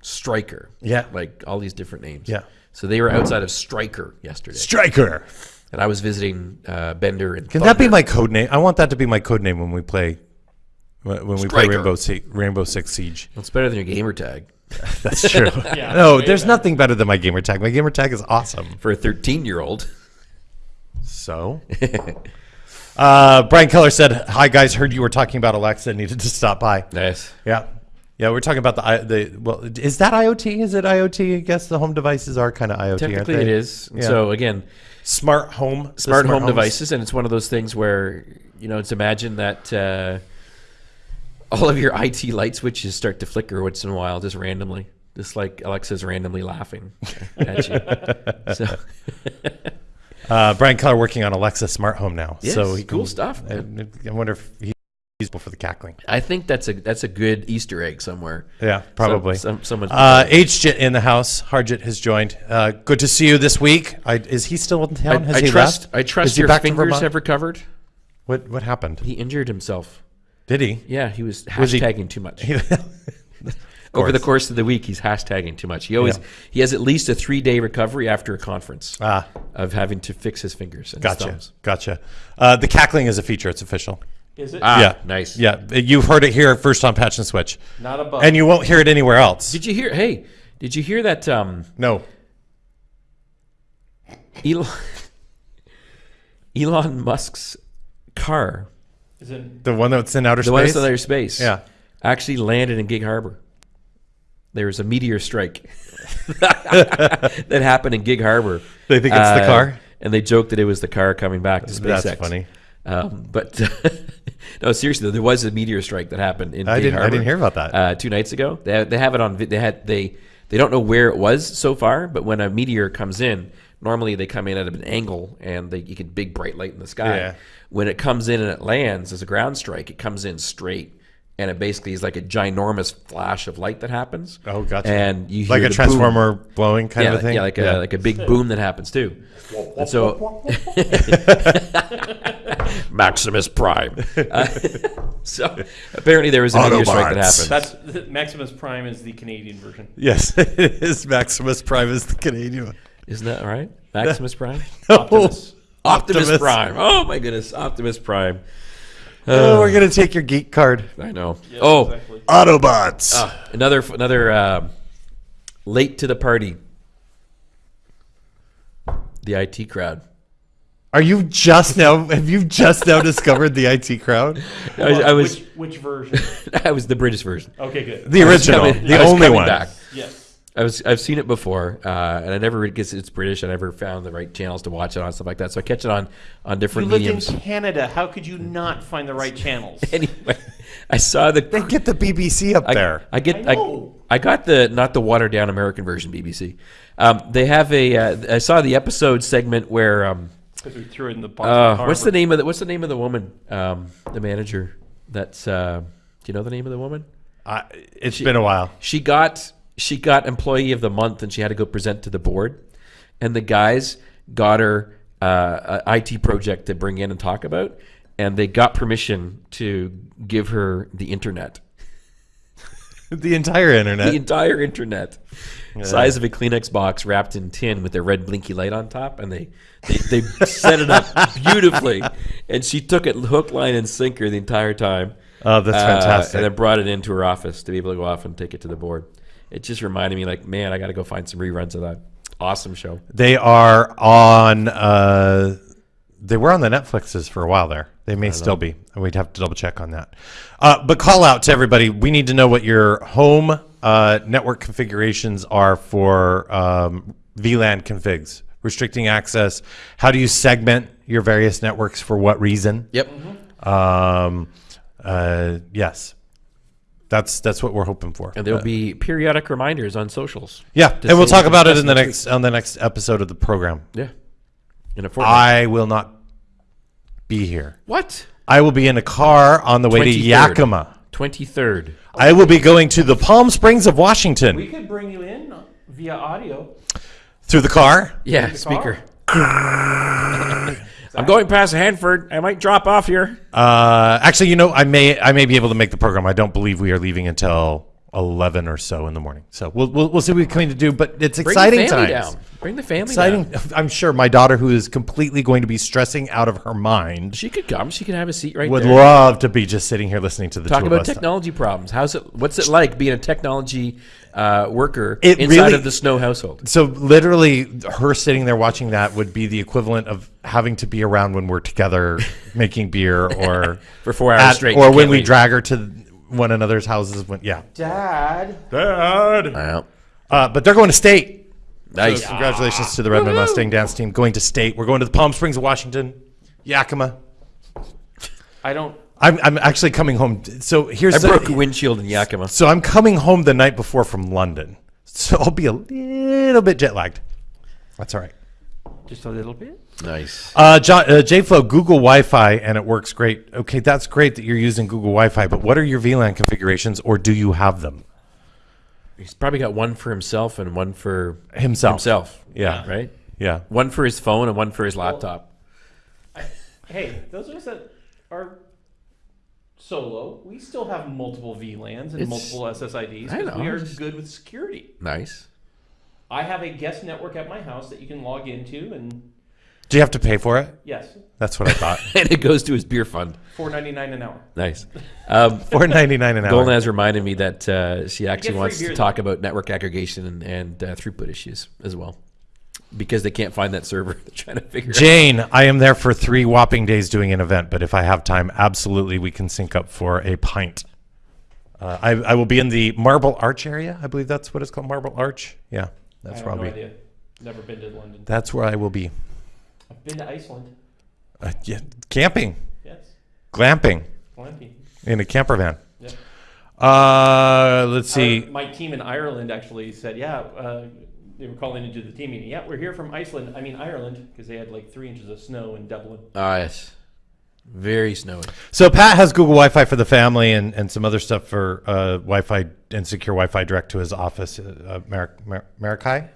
Striker. Yeah. Like all these different names. Yeah. So they were outside of Striker yesterday, Striker. And I was visiting uh, Bender and. Can that be my code name? I want that to be my code name when we play when we play Striker. Rainbow Se- Rainbow Six Siege. It's better than your gamer tag That's true. Yeah, no, way there's better. nothing better than my gamer tag. My gamer tag is awesome. for a 13 year old. So, uh, Brian Keller said, "Hi guys, heard you were talking about Alexa. Needed to stop by." Nice. Yeah, yeah, we're talking about the I- the well. Is that IoT? Is it IoT? I guess the home devices are kind of IoT. aren't Technically, they? it is. Yeah. So again, smart home, the smart, home homes. devices, and it's one of those things where you know, it's imagine that uh, all of your IT light switches start to flicker once in a while, just randomly, just like Alexa's randomly laughing at you. so, Uh, Brian Keller working on Alexa smart home now. Yes, so he cool can- stuff, I, I wonder if he's useful for the cackling. I think that's a that's a good Easter egg somewhere. Yeah, probably. Some, some, someone. Uh, Harjit in the house. Harjit has joined. Uh, good to see you this week. I, is he still in I, town? Has I he trust. left? I Is trust he your fingers have recovered. What what happened? He injured himself. Did he? Yeah, he was Was he- hashtagging too much. Over the course of the week, he's hashtagging too much. He always Yeah. he has at least a three day recovery after a conference ah, of having to fix his fingers and gotcha, gotcha. Uh, the cackling is a feature. It's official. Is it? Ah, yeah, nice. Yeah, you've heard it here first on Patch and Switch, Not a bug. and you won't hear it anywhere else. Did you hear? Hey, did you hear that? Um, no. Elon, Elon Musk's car, Is it? The one that's in outer space? the one space. that's in outer space, Yeah. actually landed in Gig Harbor. There was a meteor strike that happened in Gig Harbor. They think it's the Uh, car? and they joked that it was the car coming back to SpaceX. That's funny. Um, but no, seriously, though, there was a meteor strike that happened in. I Gig didn't- I didn't hear about that. Uh, two nights ago, they they have it on. They had they they don't know where it was so far, but when a meteor comes in, normally they come in at an angle and they you get big bright light in the sky. Yeah. When it comes in and it lands as a ground strike, it comes in straight. And it basically is like a ginormous flash of light that happens. Oh, gotcha. And you hear like a the boom. transformer blowing kind yeah, of a thing. Yeah, like a like a big boom that happens too. And so Maximus Prime. Uh, so apparently there was a meteor strike that happened. That's Maximus Prime is the Canadian version. yes, it is. Maximus Prime is the Canadian. one. Isn't that right? Maximus Prime. Optimus. Optimus, Optimus. Prime. Oh my goodness, Optimus Prime. Oh, we're gonna take your geek card. I know. Yes, oh, exactly. Autobots. uh, another another uh, late to the party. The IT crowd. Are you just now? Have you just now discovered the IT crowd? I was, I was, which, which version? I was the British version. Okay, good. The original, coming- the only one. back. Yes. I was I've seen it before, uh, and I never because it's British. I never found the right channels to watch it on stuff like that. So I catch it on on different. You different lived mediums. in Canada. How could you not find the right channels? anyway, I saw the They get the BBC up I, there. I get I I, know. I got the not the watered down American version BBC. Um, they have a uh, I saw the episode segment where um, Because we threw in the uh, what's the name of the what's the name of the woman um, the manager that's uh, do you know the name of the woman? I, it's been a while. she got she got employee of the month and she had to go present to the board and the guys got her uh, a IT project to bring in and talk about and they got permission to give her the internet The entire internet. the entire internet size of a kleenex box wrapped in tin with a red blinky light on top and they they, they set it up beautifully and she took it hook line and sinker the entire time oh, that's uh, fantastic. and then brought it into her office to be able to go off and take it to the board. It just reminded me, like, man, I got to go find some reruns of that awesome show. They are on. Uh, they were on the Netflixes for a while there. They may still be, and we'd have to double check on that. Uh, but call out to everybody. We need to know what your home uh, network configurations are for um, VLAN configs, restricting access. How do you segment your various networks for what reason? Yep. Um, uh, yes, that's that's what we're hoping for. And there'll be periodic reminders on socials. Yeah, and we'll talk about it in the next next on the next episode of the program. Yeah. In a fortnight. I will not be here. what? I will be in a car on the way to Yakima. 23rd. I will be going to the Palm Springs of Washington We could bring you in via audio. through the car. Yeah, the speaker. car? I'm going past Hanford. I might drop off here. Uh, actually, you know, I may I may be able to make the program. I don't believe we are leaving until eleven or so in the morning. So we'll we'll, we'll see what we can to do. But it's Bring exciting times. down. Bring the family Exciting. down. I'm sure my daughter, who is completely going to be stressing out of her mind, She could come. She could have a seat right would there. love to be just sitting here listening to the Talk about technology problems. How's it? What's it like being a technology uh, worker It inside really- of the Snow household? So literally, her sitting there watching that would be the equivalent of having to be around when we're together making beer, or For four hours at- straight, or when we leave. drag her to one another's houses. When yeah, Dad. Dad. Wow. Uh, but they're going to state. Nice. So congratulations to the Redmond Mustang dance team going to state. We're going to the Palm Springs of Washington, Yakima. I don't. I'm, I'm actually coming home. So here's I the- broke a windshield in Yakima. So I'm coming home the night before from London. So I'll be a little bit jet lagged. That's all right. Just a little bit. Nice. Uh, John, uh, JFlow, Google Wi-Fi, and it works great. Okay, that's great that you're using Google Wi-Fi, but what are your VLAN configurations, or do you have them He's probably got one for himself and one for himself? himself. Yeah. Right. Yeah. One for his phone and one for his laptop. Hey, those are, us that are solo, we still have multiple VLANs and It's- multiple SSIDs. I 'cause know, We are just- good with security. Nice. I have a guest network at my house that you can log into, and Do you have to pay for it? yes, That's what I thought. and it goes to his beer fund. four ninety nine an hour. Nice. Um, Four ninety nine an hour. Golnaz has reminded me that uh, she actually free wants beer, to though. talk about network aggregation and, and uh, throughput issues as well. Because they can't find that server. They're trying to figure out. Jane, I am there for three whopping days doing an event, but if I have time, absolutely we can sync up for a pint. Uh, I, I will be in the Marble Arch area. I believe that's what it's called, Marble Arch. Yeah, that's I where I'll no be. idea. Never been to London. That's where I will be. I've been to Iceland. Uh, yeah, camping, Yes. glamping Plenty. in a camper van. Yep. Uh, let's see. Our- my team in Ireland actually said, yeah, uh, they were calling into the team meeting. Yeah, we're here from Iceland. I mean Ireland because they had like three inches of snow in Dublin. Ah, yes. Very snowy. So Pat has Google Wi-Fi for the family and, and some other stuff for uh, Wi-Fi and secure Wi-Fi direct to his office, uh, Mar- Mar- Marikai.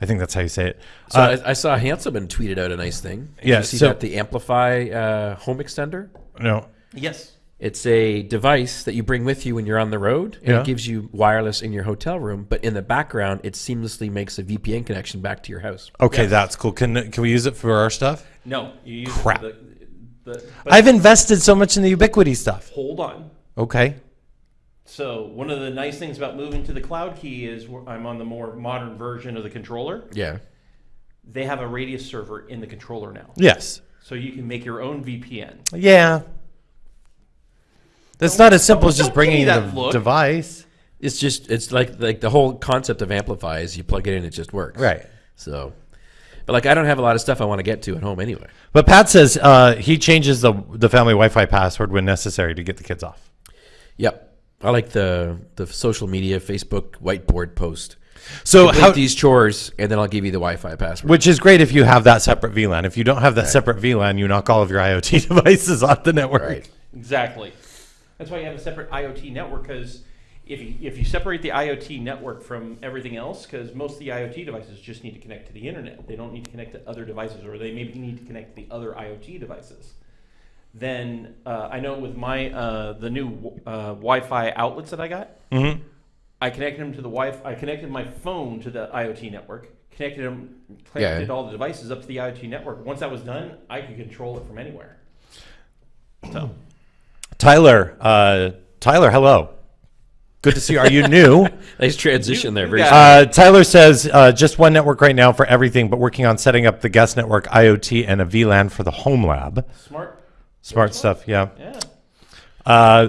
I think that's how you say it. So Uh, I, I saw Hanselman tweeted out a nice thing. Did Yeah, You see so- that the AmpliFi uh, home extender? no, Yes. It's a device that you bring with you when you're on the road, and Yeah. it gives you wireless in your hotel room. But in the background, it seamlessly makes a VPN connection back to your house. okay, Yes. that's cool. Can can we use it for our stuff? No, you use Crap. The, the, I've invested so much in the Ubiquiti stuff. hold on. Okay. So one of the nice things about moving to the cloud key is I'm on the more modern version of the controller. Yeah. They have a radius server in the controller now, Yes. so you can make your own VPN. Yeah. That's not as simple as just don't give me bringing the look. device. It's just it's like like the whole concept of AmpliFi is you plug it in, it just works. Right. So, but like I don't have a lot of stuff I want to get to at home anyway. But Pat says uh, he changes the the family Wi-Fi password when necessary to get the kids off. Yep. I like the the social media Facebook whiteboard post. So Complete how, these chores, and then I'll give you the Wi-Fi password. which is great if you have that separate VLAN. If you don't have that separate VLAN, you knock all of your IoT devices off the network. Right. Exactly. That's why you have a separate IoT network because if you, if you separate the IoT network from everything else, because most of the IoT devices just need to connect to the internet, they don't need to connect to other devices, or they maybe need to connect to the other IoT devices. Then uh, I know with my uh, the new uh, Wi-Fi outlets that I got, Mm-hmm. I connected them to the Wi. I connected my phone to the IoT network. Connected them, connected Yeah. all the devices up to the IoT network. Once that was done, I could control it from anywhere. So. Tyler, uh, Tyler, hello. Good to see you. Are you new? Nice transition You- there. Very. Uh, Tyler says uh, just one network right now for everything, but working on setting up the guest network, IoT, and a VLAN for the home lab. Smart. Smart stuff, yeah. Yeah. Uh,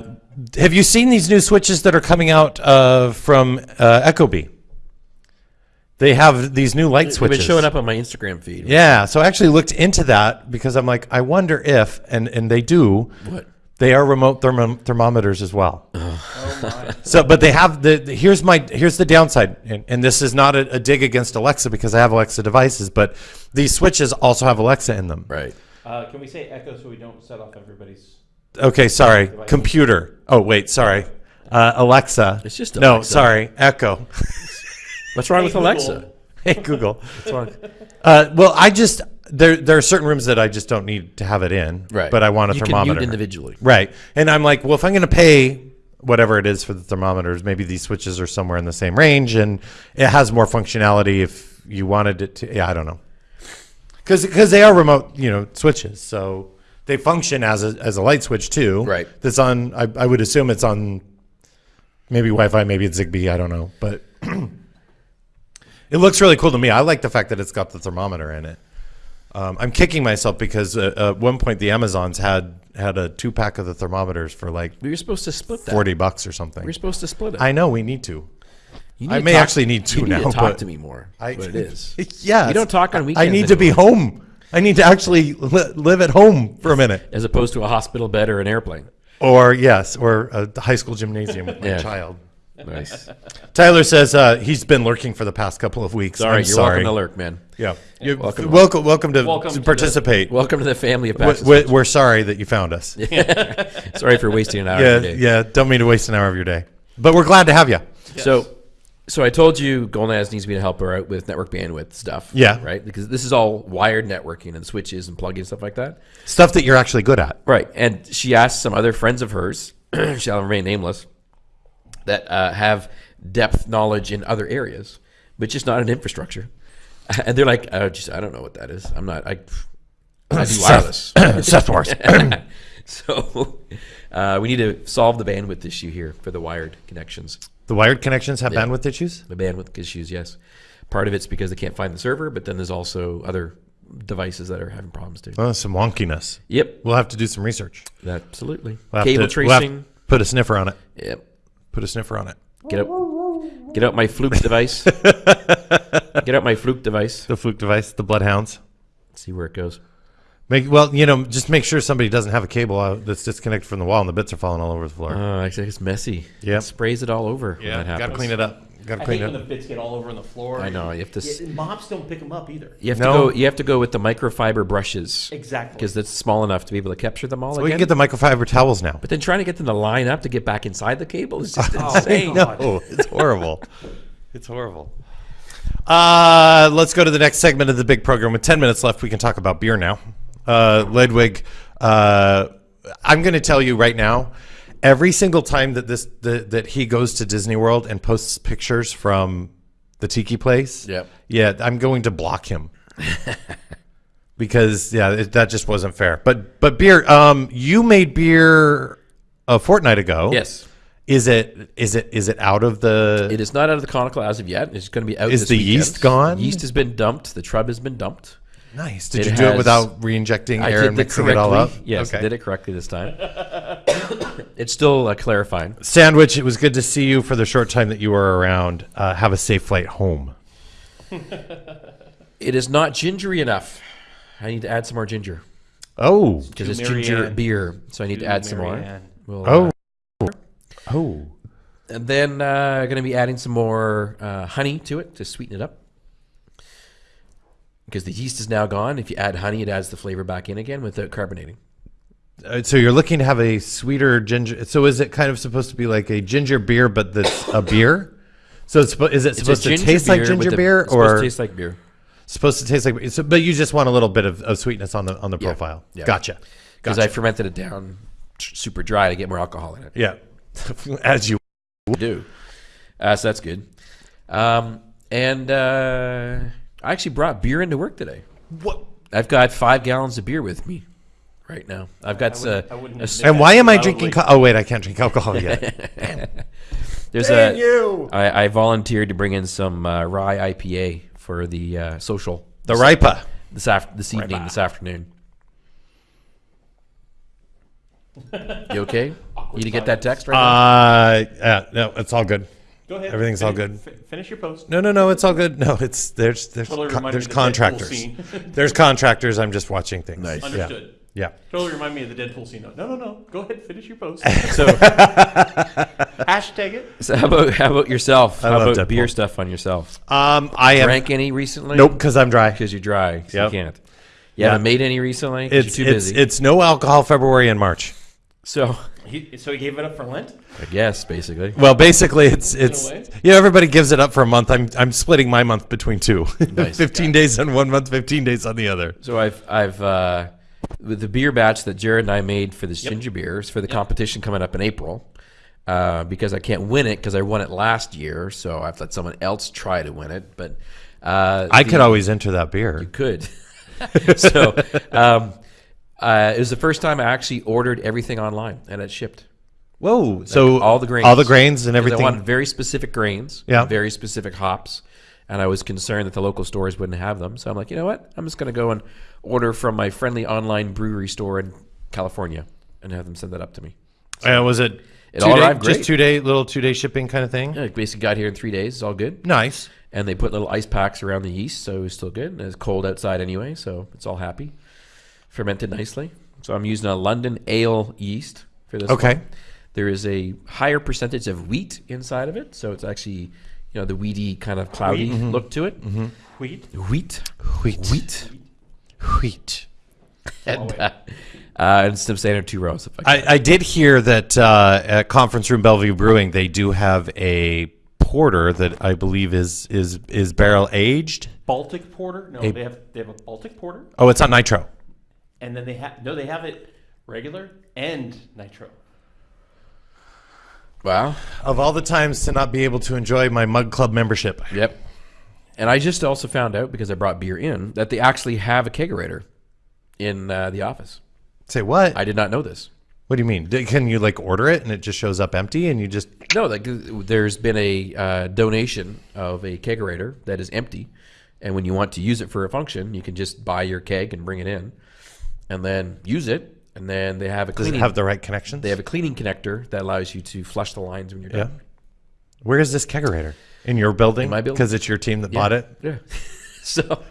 have you seen these new switches that are coming out uh, from uh, Ecobee? They have these new light They've switches. been showing up on my Instagram feed. Yeah, so I actually looked into that because I'm like, I wonder if, and and they do, What? They are remote thermo- thermometers as well. Oh my. So, but they have the, the- here's my here's the downside, and, and this is not a, a dig against Alexa because I have Alexa devices, but these switches also have Alexa in them. Right. Uh, can we say echo so we don't set off everybody's? Okay, sorry, Devices. computer. Oh wait, sorry, uh, Alexa. It's just Alexa. no, sorry, Echo. What's wrong Hey, with Google. Alexa? hey Google. What's wrong? Uh, well, I just there there are certain rooms that I just don't need to have it in, Right. But I want a you thermometer. Can mute individually. Right. And I'm like, well, if I'm going to pay whatever it is for the thermometers, maybe these switches are somewhere in the same range and it has more functionality if you wanted it to. Yeah, I don't know. Because because they are remote, you know, switches. So they function as a, as a light switch too. Right. That's on, I, I would assume it's on maybe Wi Fi, maybe it's Zigbee. I don't know. But it looks really cool to me. I like the fact that it's got the thermometer in it. Um, I'm kicking myself because uh, at one point the Amazons had had a two pack of the thermometers for like We were supposed to split that. forty bucks or something. We were supposed to split it. I know we need to. You I to may talk- actually need to you need now, To talk to me more. I, what it is. yeah, You don't talk on weekends. I need to be home. I need to actually li- live at home for a minute, As opposed to a hospital bed or an airplane. or yes, or a high school gymnasium with my Yeah. child. Nice. Tyler says uh, he's been lurking for the past couple of weeks. Sorry, I'm you're sorry. welcome to lurk, man. Yeah, You're welcome. welcome, welcome, welcome to, Welcome to to the- participate. Welcome to the family of We- Patches. we- we're sorry that you found us. Sorry for wasting an hour Yeah, of your day. yeah. Don't mean to waste an hour of your day, but we're glad to have you. So, so I told you Golnaz needs me to help her out with network bandwidth stuff. Yeah. Right? Because this is all wired networking and switches and plugins and stuff like that. Stuff that you're actually good at. Right. And she asked some other friends of hers, shall remain nameless, that uh, have depth knowledge in other areas, but just not in infrastructure. And they're like, oh, just, I don't know what that is. I'm not, I, I do wireless. Seth Morris. so uh, we need to solve the bandwidth issue here for the wired connections. the wired connections have Yeah. bandwidth issues. The bandwidth issues, yes. Part of it's because they can't find the server, but then there's also other devices that are having problems too. Oh, some wonkiness. Yep, We'll have to do some research. absolutely. We'll Cable to- we'll tracing. to put a sniffer on it. Yep. Put a sniffer on it. Get out. Get out my fluke device. Get out my fluke device. The fluke device, the bloodhounds. See where it goes. Make well, you know, just make sure somebody doesn't have a cable out that's disconnected from the wall and the bits are falling all over the floor. Ah, oh, actually, it's messy. Yeah, It sprays it all over. when yeah, that happens. gotta clean it up. Gotta I clean hate it when up. the bits get all over on the floor. I know. You have to. s- Yeah, mops don't pick them up either. You have No. to go. You have to go with the microfiber brushes Exactly. because it's small enough to be able to capture them all We again. can get the microfiber towels now. but then trying to get them to line up to get back inside the cable is just Oh, insane. God. No, it's horrible. it's horrible. Uh, let's go to the next segment of the big program. With 10 minutes left, we can talk about beer now. Uh, Ledwig, uh, I'm going to tell you right now, every single time that this the, that he goes to Disney World and posts pictures from the tiki place, Yep. yeah, I'm going to block him. because yeah, it, that just wasn't fair. But but beer, um, you made beer a fortnight ago. Yes, Is it is it is it out of the? it is not out of the conical as of yet. It's going to be out. Is the weekend. yeast gone? Yeast has been dumped. The trub has been dumped. nice. Did it you do it without re-injecting air and mixing it all up? Yes, I did it correctly this time. it's still uh, clarifying. Sandwich. It was good to see you for the short time that you were around. Uh, have a safe flight home. It is not gingery enough. I need to add some more ginger Oh. because it's To ginger beer. So I need to To add some more. We'll, uh, Oh. Oh. And then uh, going to be adding some more uh, honey to it to sweeten it up. Because the yeast is now gone. If you add honey, it adds the flavor back in again without carbonating. Uh, So you're looking to have a sweeter ginger. So is it kind of supposed to be like a ginger beer, but that's a beer? So it's, is it supposed to taste like ginger the- beer, supposed or to taste like beer? supposed to taste like? So, but you just want a little bit of, of sweetness on the on the Yeah. profile. Yeah. Gotcha. Because Gotcha. I fermented it down super dry to get more alcohol in it. yeah. As you. do. Uh, so that's good. Um, and uh, I actually brought beer into work today. What? I've got five gallons of beer with me right now. I've got I uh, wouldn't- I wouldn't a s- admit And why am I drinking? Co- oh wait, I can't drink alcohol yet. there's Dang a you. I, I volunteered to bring in some uh, rye IPA for the uh, social The Ripa. this after this evening this afternoon. You okay? You need to get that text right Uh, yeah, no, it's all good. Go ahead. Everything's all Finish- good. fi- Finish your post. No, no, no, it's all good. No, it's there's there's Totally co- reminded there's me of the Deadpool contractors. scene. there's contractors. I'm just watching things. Nice. Yeah. Understood. Yeah. Totally remind me of the Deadpool scene. No, no, no. Go ahead. Finish your post. So, Hashtag it. so how about how about yourself? I How love about beer stuff on yourself? Um, I am. Drank any recently? Nope, because I'm dry. because you're dry. So Yep. You can't. You haven't Yeah. made any recently. 'cause It's you're too it's busy. it's no alcohol February and March. so He, so he gave it up for Lent. I guess basically. Well, basically, it's it's way. you know everybody gives it up for a month. I'm I'm splitting my month between two. Nice. 15 days on one month, 15 days on the other. So I've I've uh, with the beer batch that Jared and I made for this ginger beers for the competition coming up in April. Uh, because I can't win it because I won it last year, so I've let someone else try to win it. But uh, I the- could always enter that beer. You could. so um, uh, it was the first time I actually ordered everything online and it shipped. Whoa! So all the grains, all the grains and 'Cause everything. I wanted very specific grains, Yeah. very specific hops, and I was concerned that the local stores wouldn't have them. So I'm like, you know what? I'm just going to go and order from my friendly online brewery store in California and have them send that up to me. Uh, was it? It all day- arrived just great. two day little two day shipping kind of thing. Yeah, it basically got here in three days. It's all good. Nice. And they put little ice packs around the yeast, so it was still good. And it's cold outside anyway, so it's all happy. Fermented nicely. So I'm using a London ale yeast for this. Okay. one. There is a higher percentage of wheat inside of it, so it's actually, you know, the weedy kind of cloudy look to it. Wheat. Wheat, Wheat. wheat, Wheat. and, uh, uh, and some standard two rows. If I I, I did hear that uh, at Conference Room Bellevue Brewing they do have a porter that I believe is is is barrel aged. Baltic porter. No, A- they have they have a Baltic porter, Oh, it's on nitro. and then they have no, they have it regular and nitro. wow. Of all the times to not be able to enjoy my Mug Club membership. Yep. And I just also found out because I brought beer in that they actually have a kegerator in uh, the office. Say what? I did not know this. What do you mean? Can you like order it and it just shows up empty and you just No, like there's been a uh, donation of a kegerator that is empty, and when you want to use it for a function, you can just buy your keg and bring it in, and then use it, and then they have a does it cleaning. have the right connections? they have a cleaning connector that allows you to flush the lines when you're yeah. done. Where is this kegerator? In your building? In my building. Because it's your team that bought it. Yeah. so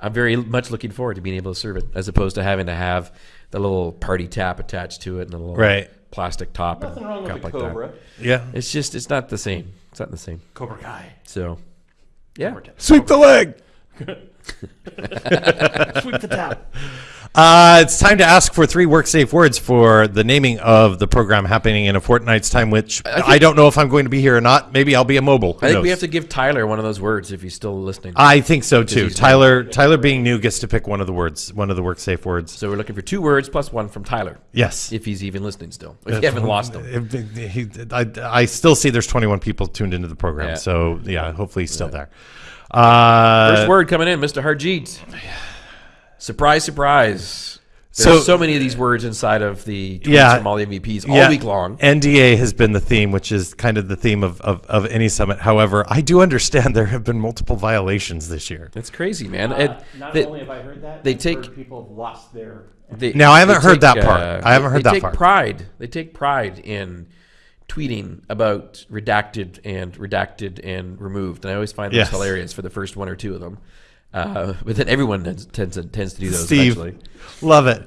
I'm very much looking forward to being able to serve it, as opposed to having to have the little party tap attached to it and a little Right. plastic top Nothing and wrong with crap like Cobra. Yeah. It's just it's not the same. It's not the same. Cobra Kai. So yeah. Sweep the leg. Sweep the tap. Uh, it's time to ask for three work safe words for the naming of the program happening in a fortnight's time, which I, don't know if I'm going to be here or not. Maybe I'll be a mobile. Who I think we have to give Tyler one of those words if he's still listening. I think so too. Tyler, Tyler being new gets to pick one of the words, one of the work safe words. so we're looking for two words plus one from Tyler, Yes. if he's even listening still. If you haven't lost him. If- he- I, I still see there's 21 people tuned into the program, Yeah. so yeah, hopefully he's still there. Uh, First word coming in, Mr. Harjit. Surprise, surprise. There's So- so, many of these words inside of the tweets Yeah. from all the MVPs all yeah, week long. NDA has been the theme, which is kind of the theme of, of, of any summit. However, I do understand there have been multiple violations this year. That's crazy, man. Uh, And not they- only have I heard that, they I've take- heard people have lost their. they- Now, I haven't they heard that part. uh, I haven't heard they that take part. pride. They take pride in tweeting about redacted and redacted and removed, and I always find those Yes. hilarious for the first one or two of them. Uh, but then everyone tends, tends to tends to do those Steve, eventually. love it.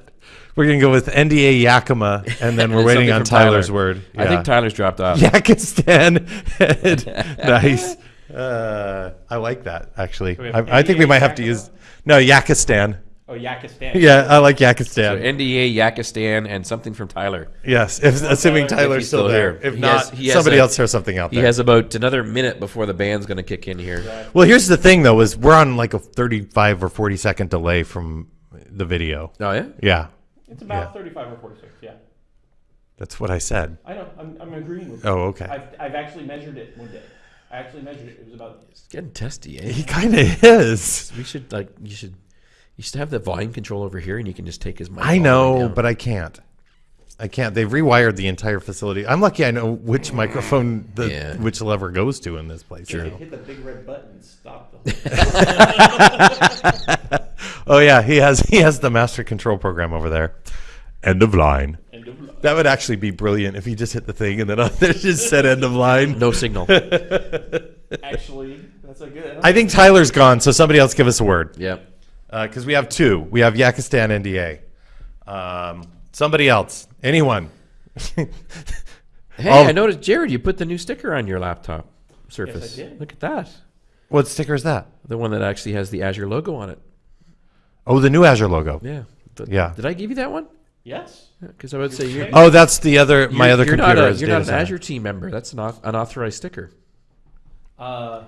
We're gonna go with NDA Yakima, and then we're waiting on from Tyler. Tyler's word. I think Tyler's dropped off. Yakistan. nice. Uh, I like that actually. I, I think we might have to use no Yakistan. Oh, Yakistan. Yeah, I like So Yakistan. NDA, Yakistan, and something from Tyler. yes, if, assuming Tyler, Tyler's he's still, still there. here. If He not, has- he has somebody a- else throw something out there. He has about another minute before the band's going to kick in here. well, here's the thing though: is we're on like a 35 or 40 second delay from the video. Oh yeah. Yeah, It's about Yeah. 35 or 46. Yeah. that's what I said. I know. I'm, I'm agreeing with you. Oh, okay. I've, I've actually measured it one day. I actually measured it. It was about. It's getting testy, eh? He kind of is. We should like you should you should have the volume control over here, and you can just take his mic. I know, down. but I can't. I can't. They've rewired the entire facility. I'm lucky I know which microphone the Yeah. which lever goes to in this place. If you you know. hit the big red button and stop the Oh yeah, he has he has the master control program over there. End of line. end of life. That would actually be brilliant if he just hit the thing and then on there just said end of line. no signal. Actually, that's a good. I think Tyler's gone, so somebody else give us a word. yep. Because we have two. We have Yakistan NDA. Um, somebody else. Anyone. Hey, Oh. I noticed, Jared, you put the new sticker on your laptop surface. did. Look at that. what sticker is that? The one that actually has the Azure logo on it. Oh, the new Azure logo. Yeah. Th- Yeah. Did I give you that one? Yes. Because I would say you're, Oh, that's the other. my other you're computer not a, is you're not an center. Azure team member. That's an auth- unauthorized sticker. Uh,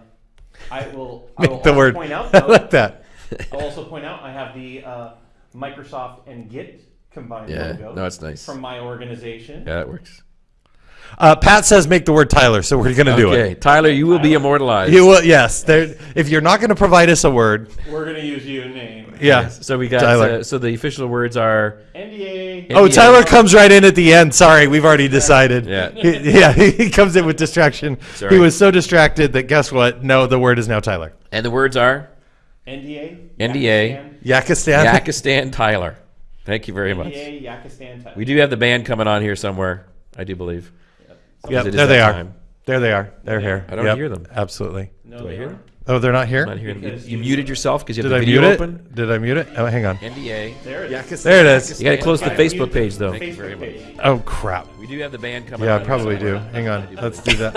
I will. I Make will the word. point out. I like that. I'll also point out I have the uh, Microsoft and Git combined Yeah. logo No, it's nice. from my organization. Yeah, that works. Uh, Pat says make the word Tyler, so we're gonna do it. Okay, Tyler, you will be immortalized. You will, yes. There, if you're not going to provide us a word, We're gonna use you name. yeah. So we got. Tyler. Uh, so the official words are. NDA. Oh, NDA. Tyler comes right in at the end. Sorry, we've already decided. Yeah. He, yeah, he comes in with distraction. Sorry. He was so distracted that guess what? No, the word is now Tyler. And the words are NDA. NDA. Yakistan, Yakistan. Yakistan Tyler. Thank you very much. NDA. Yakistan. Type. We do have the band coming on here somewhere. I do believe. Yep, It is there they that are. time. There they are. They're here. I don't Yep, hear them. Absolutely. No, Do I hear aren't. Oh, they're not here. I'm not hearing. You, you you- muted yourself because you have Did the I video mute open. it? Did I mute it? Oh, hang on. NDA. There it is. There it is. You got to close the Facebook page though. Facebook very much. page. Oh crap. We do have the band coming. Yeah, on I probably do. Hang on. Let's do that.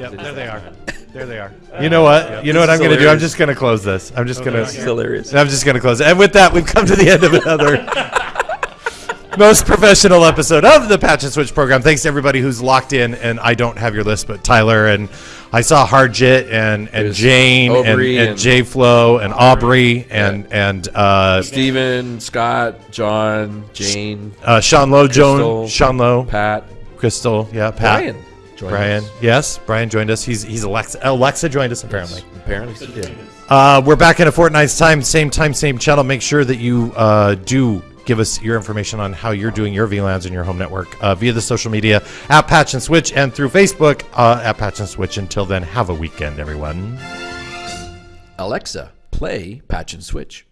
Yep, there they are. That There they are. You know what? You know what I'm going to do? I'm just going to close this. I'm just going This is to. hilarious. I'm just going to close it. And with that, we've come to the end of another most professional episode of the Patch and Switch program. Thanks to everybody who's locked in. And I don't have your list, but Tyler and I saw Harjit and and There's Jane and, Aubrey and and- J Flo and Aubrey and and uh, Steven, Scott, John, Jane, uh, Sean Lowe, Joan, Crystal, Sean Lowe, Pat, Crystal, yeah, Pat, Brian. Joined Brian. us. Yes, Brian joined us. He's he's Alexa. Alexa joined us apparently. Apparently, she did. Uh, we're back in a fortnight's time, same time, same channel. Make sure that you uh, do give us your information on how you're doing your VLANs in your home network uh, via the social media at Patch and Switch and through Facebook uh, at Patch and Switch. Until then, have a weekend, everyone. Alexa, play Patch and Switch.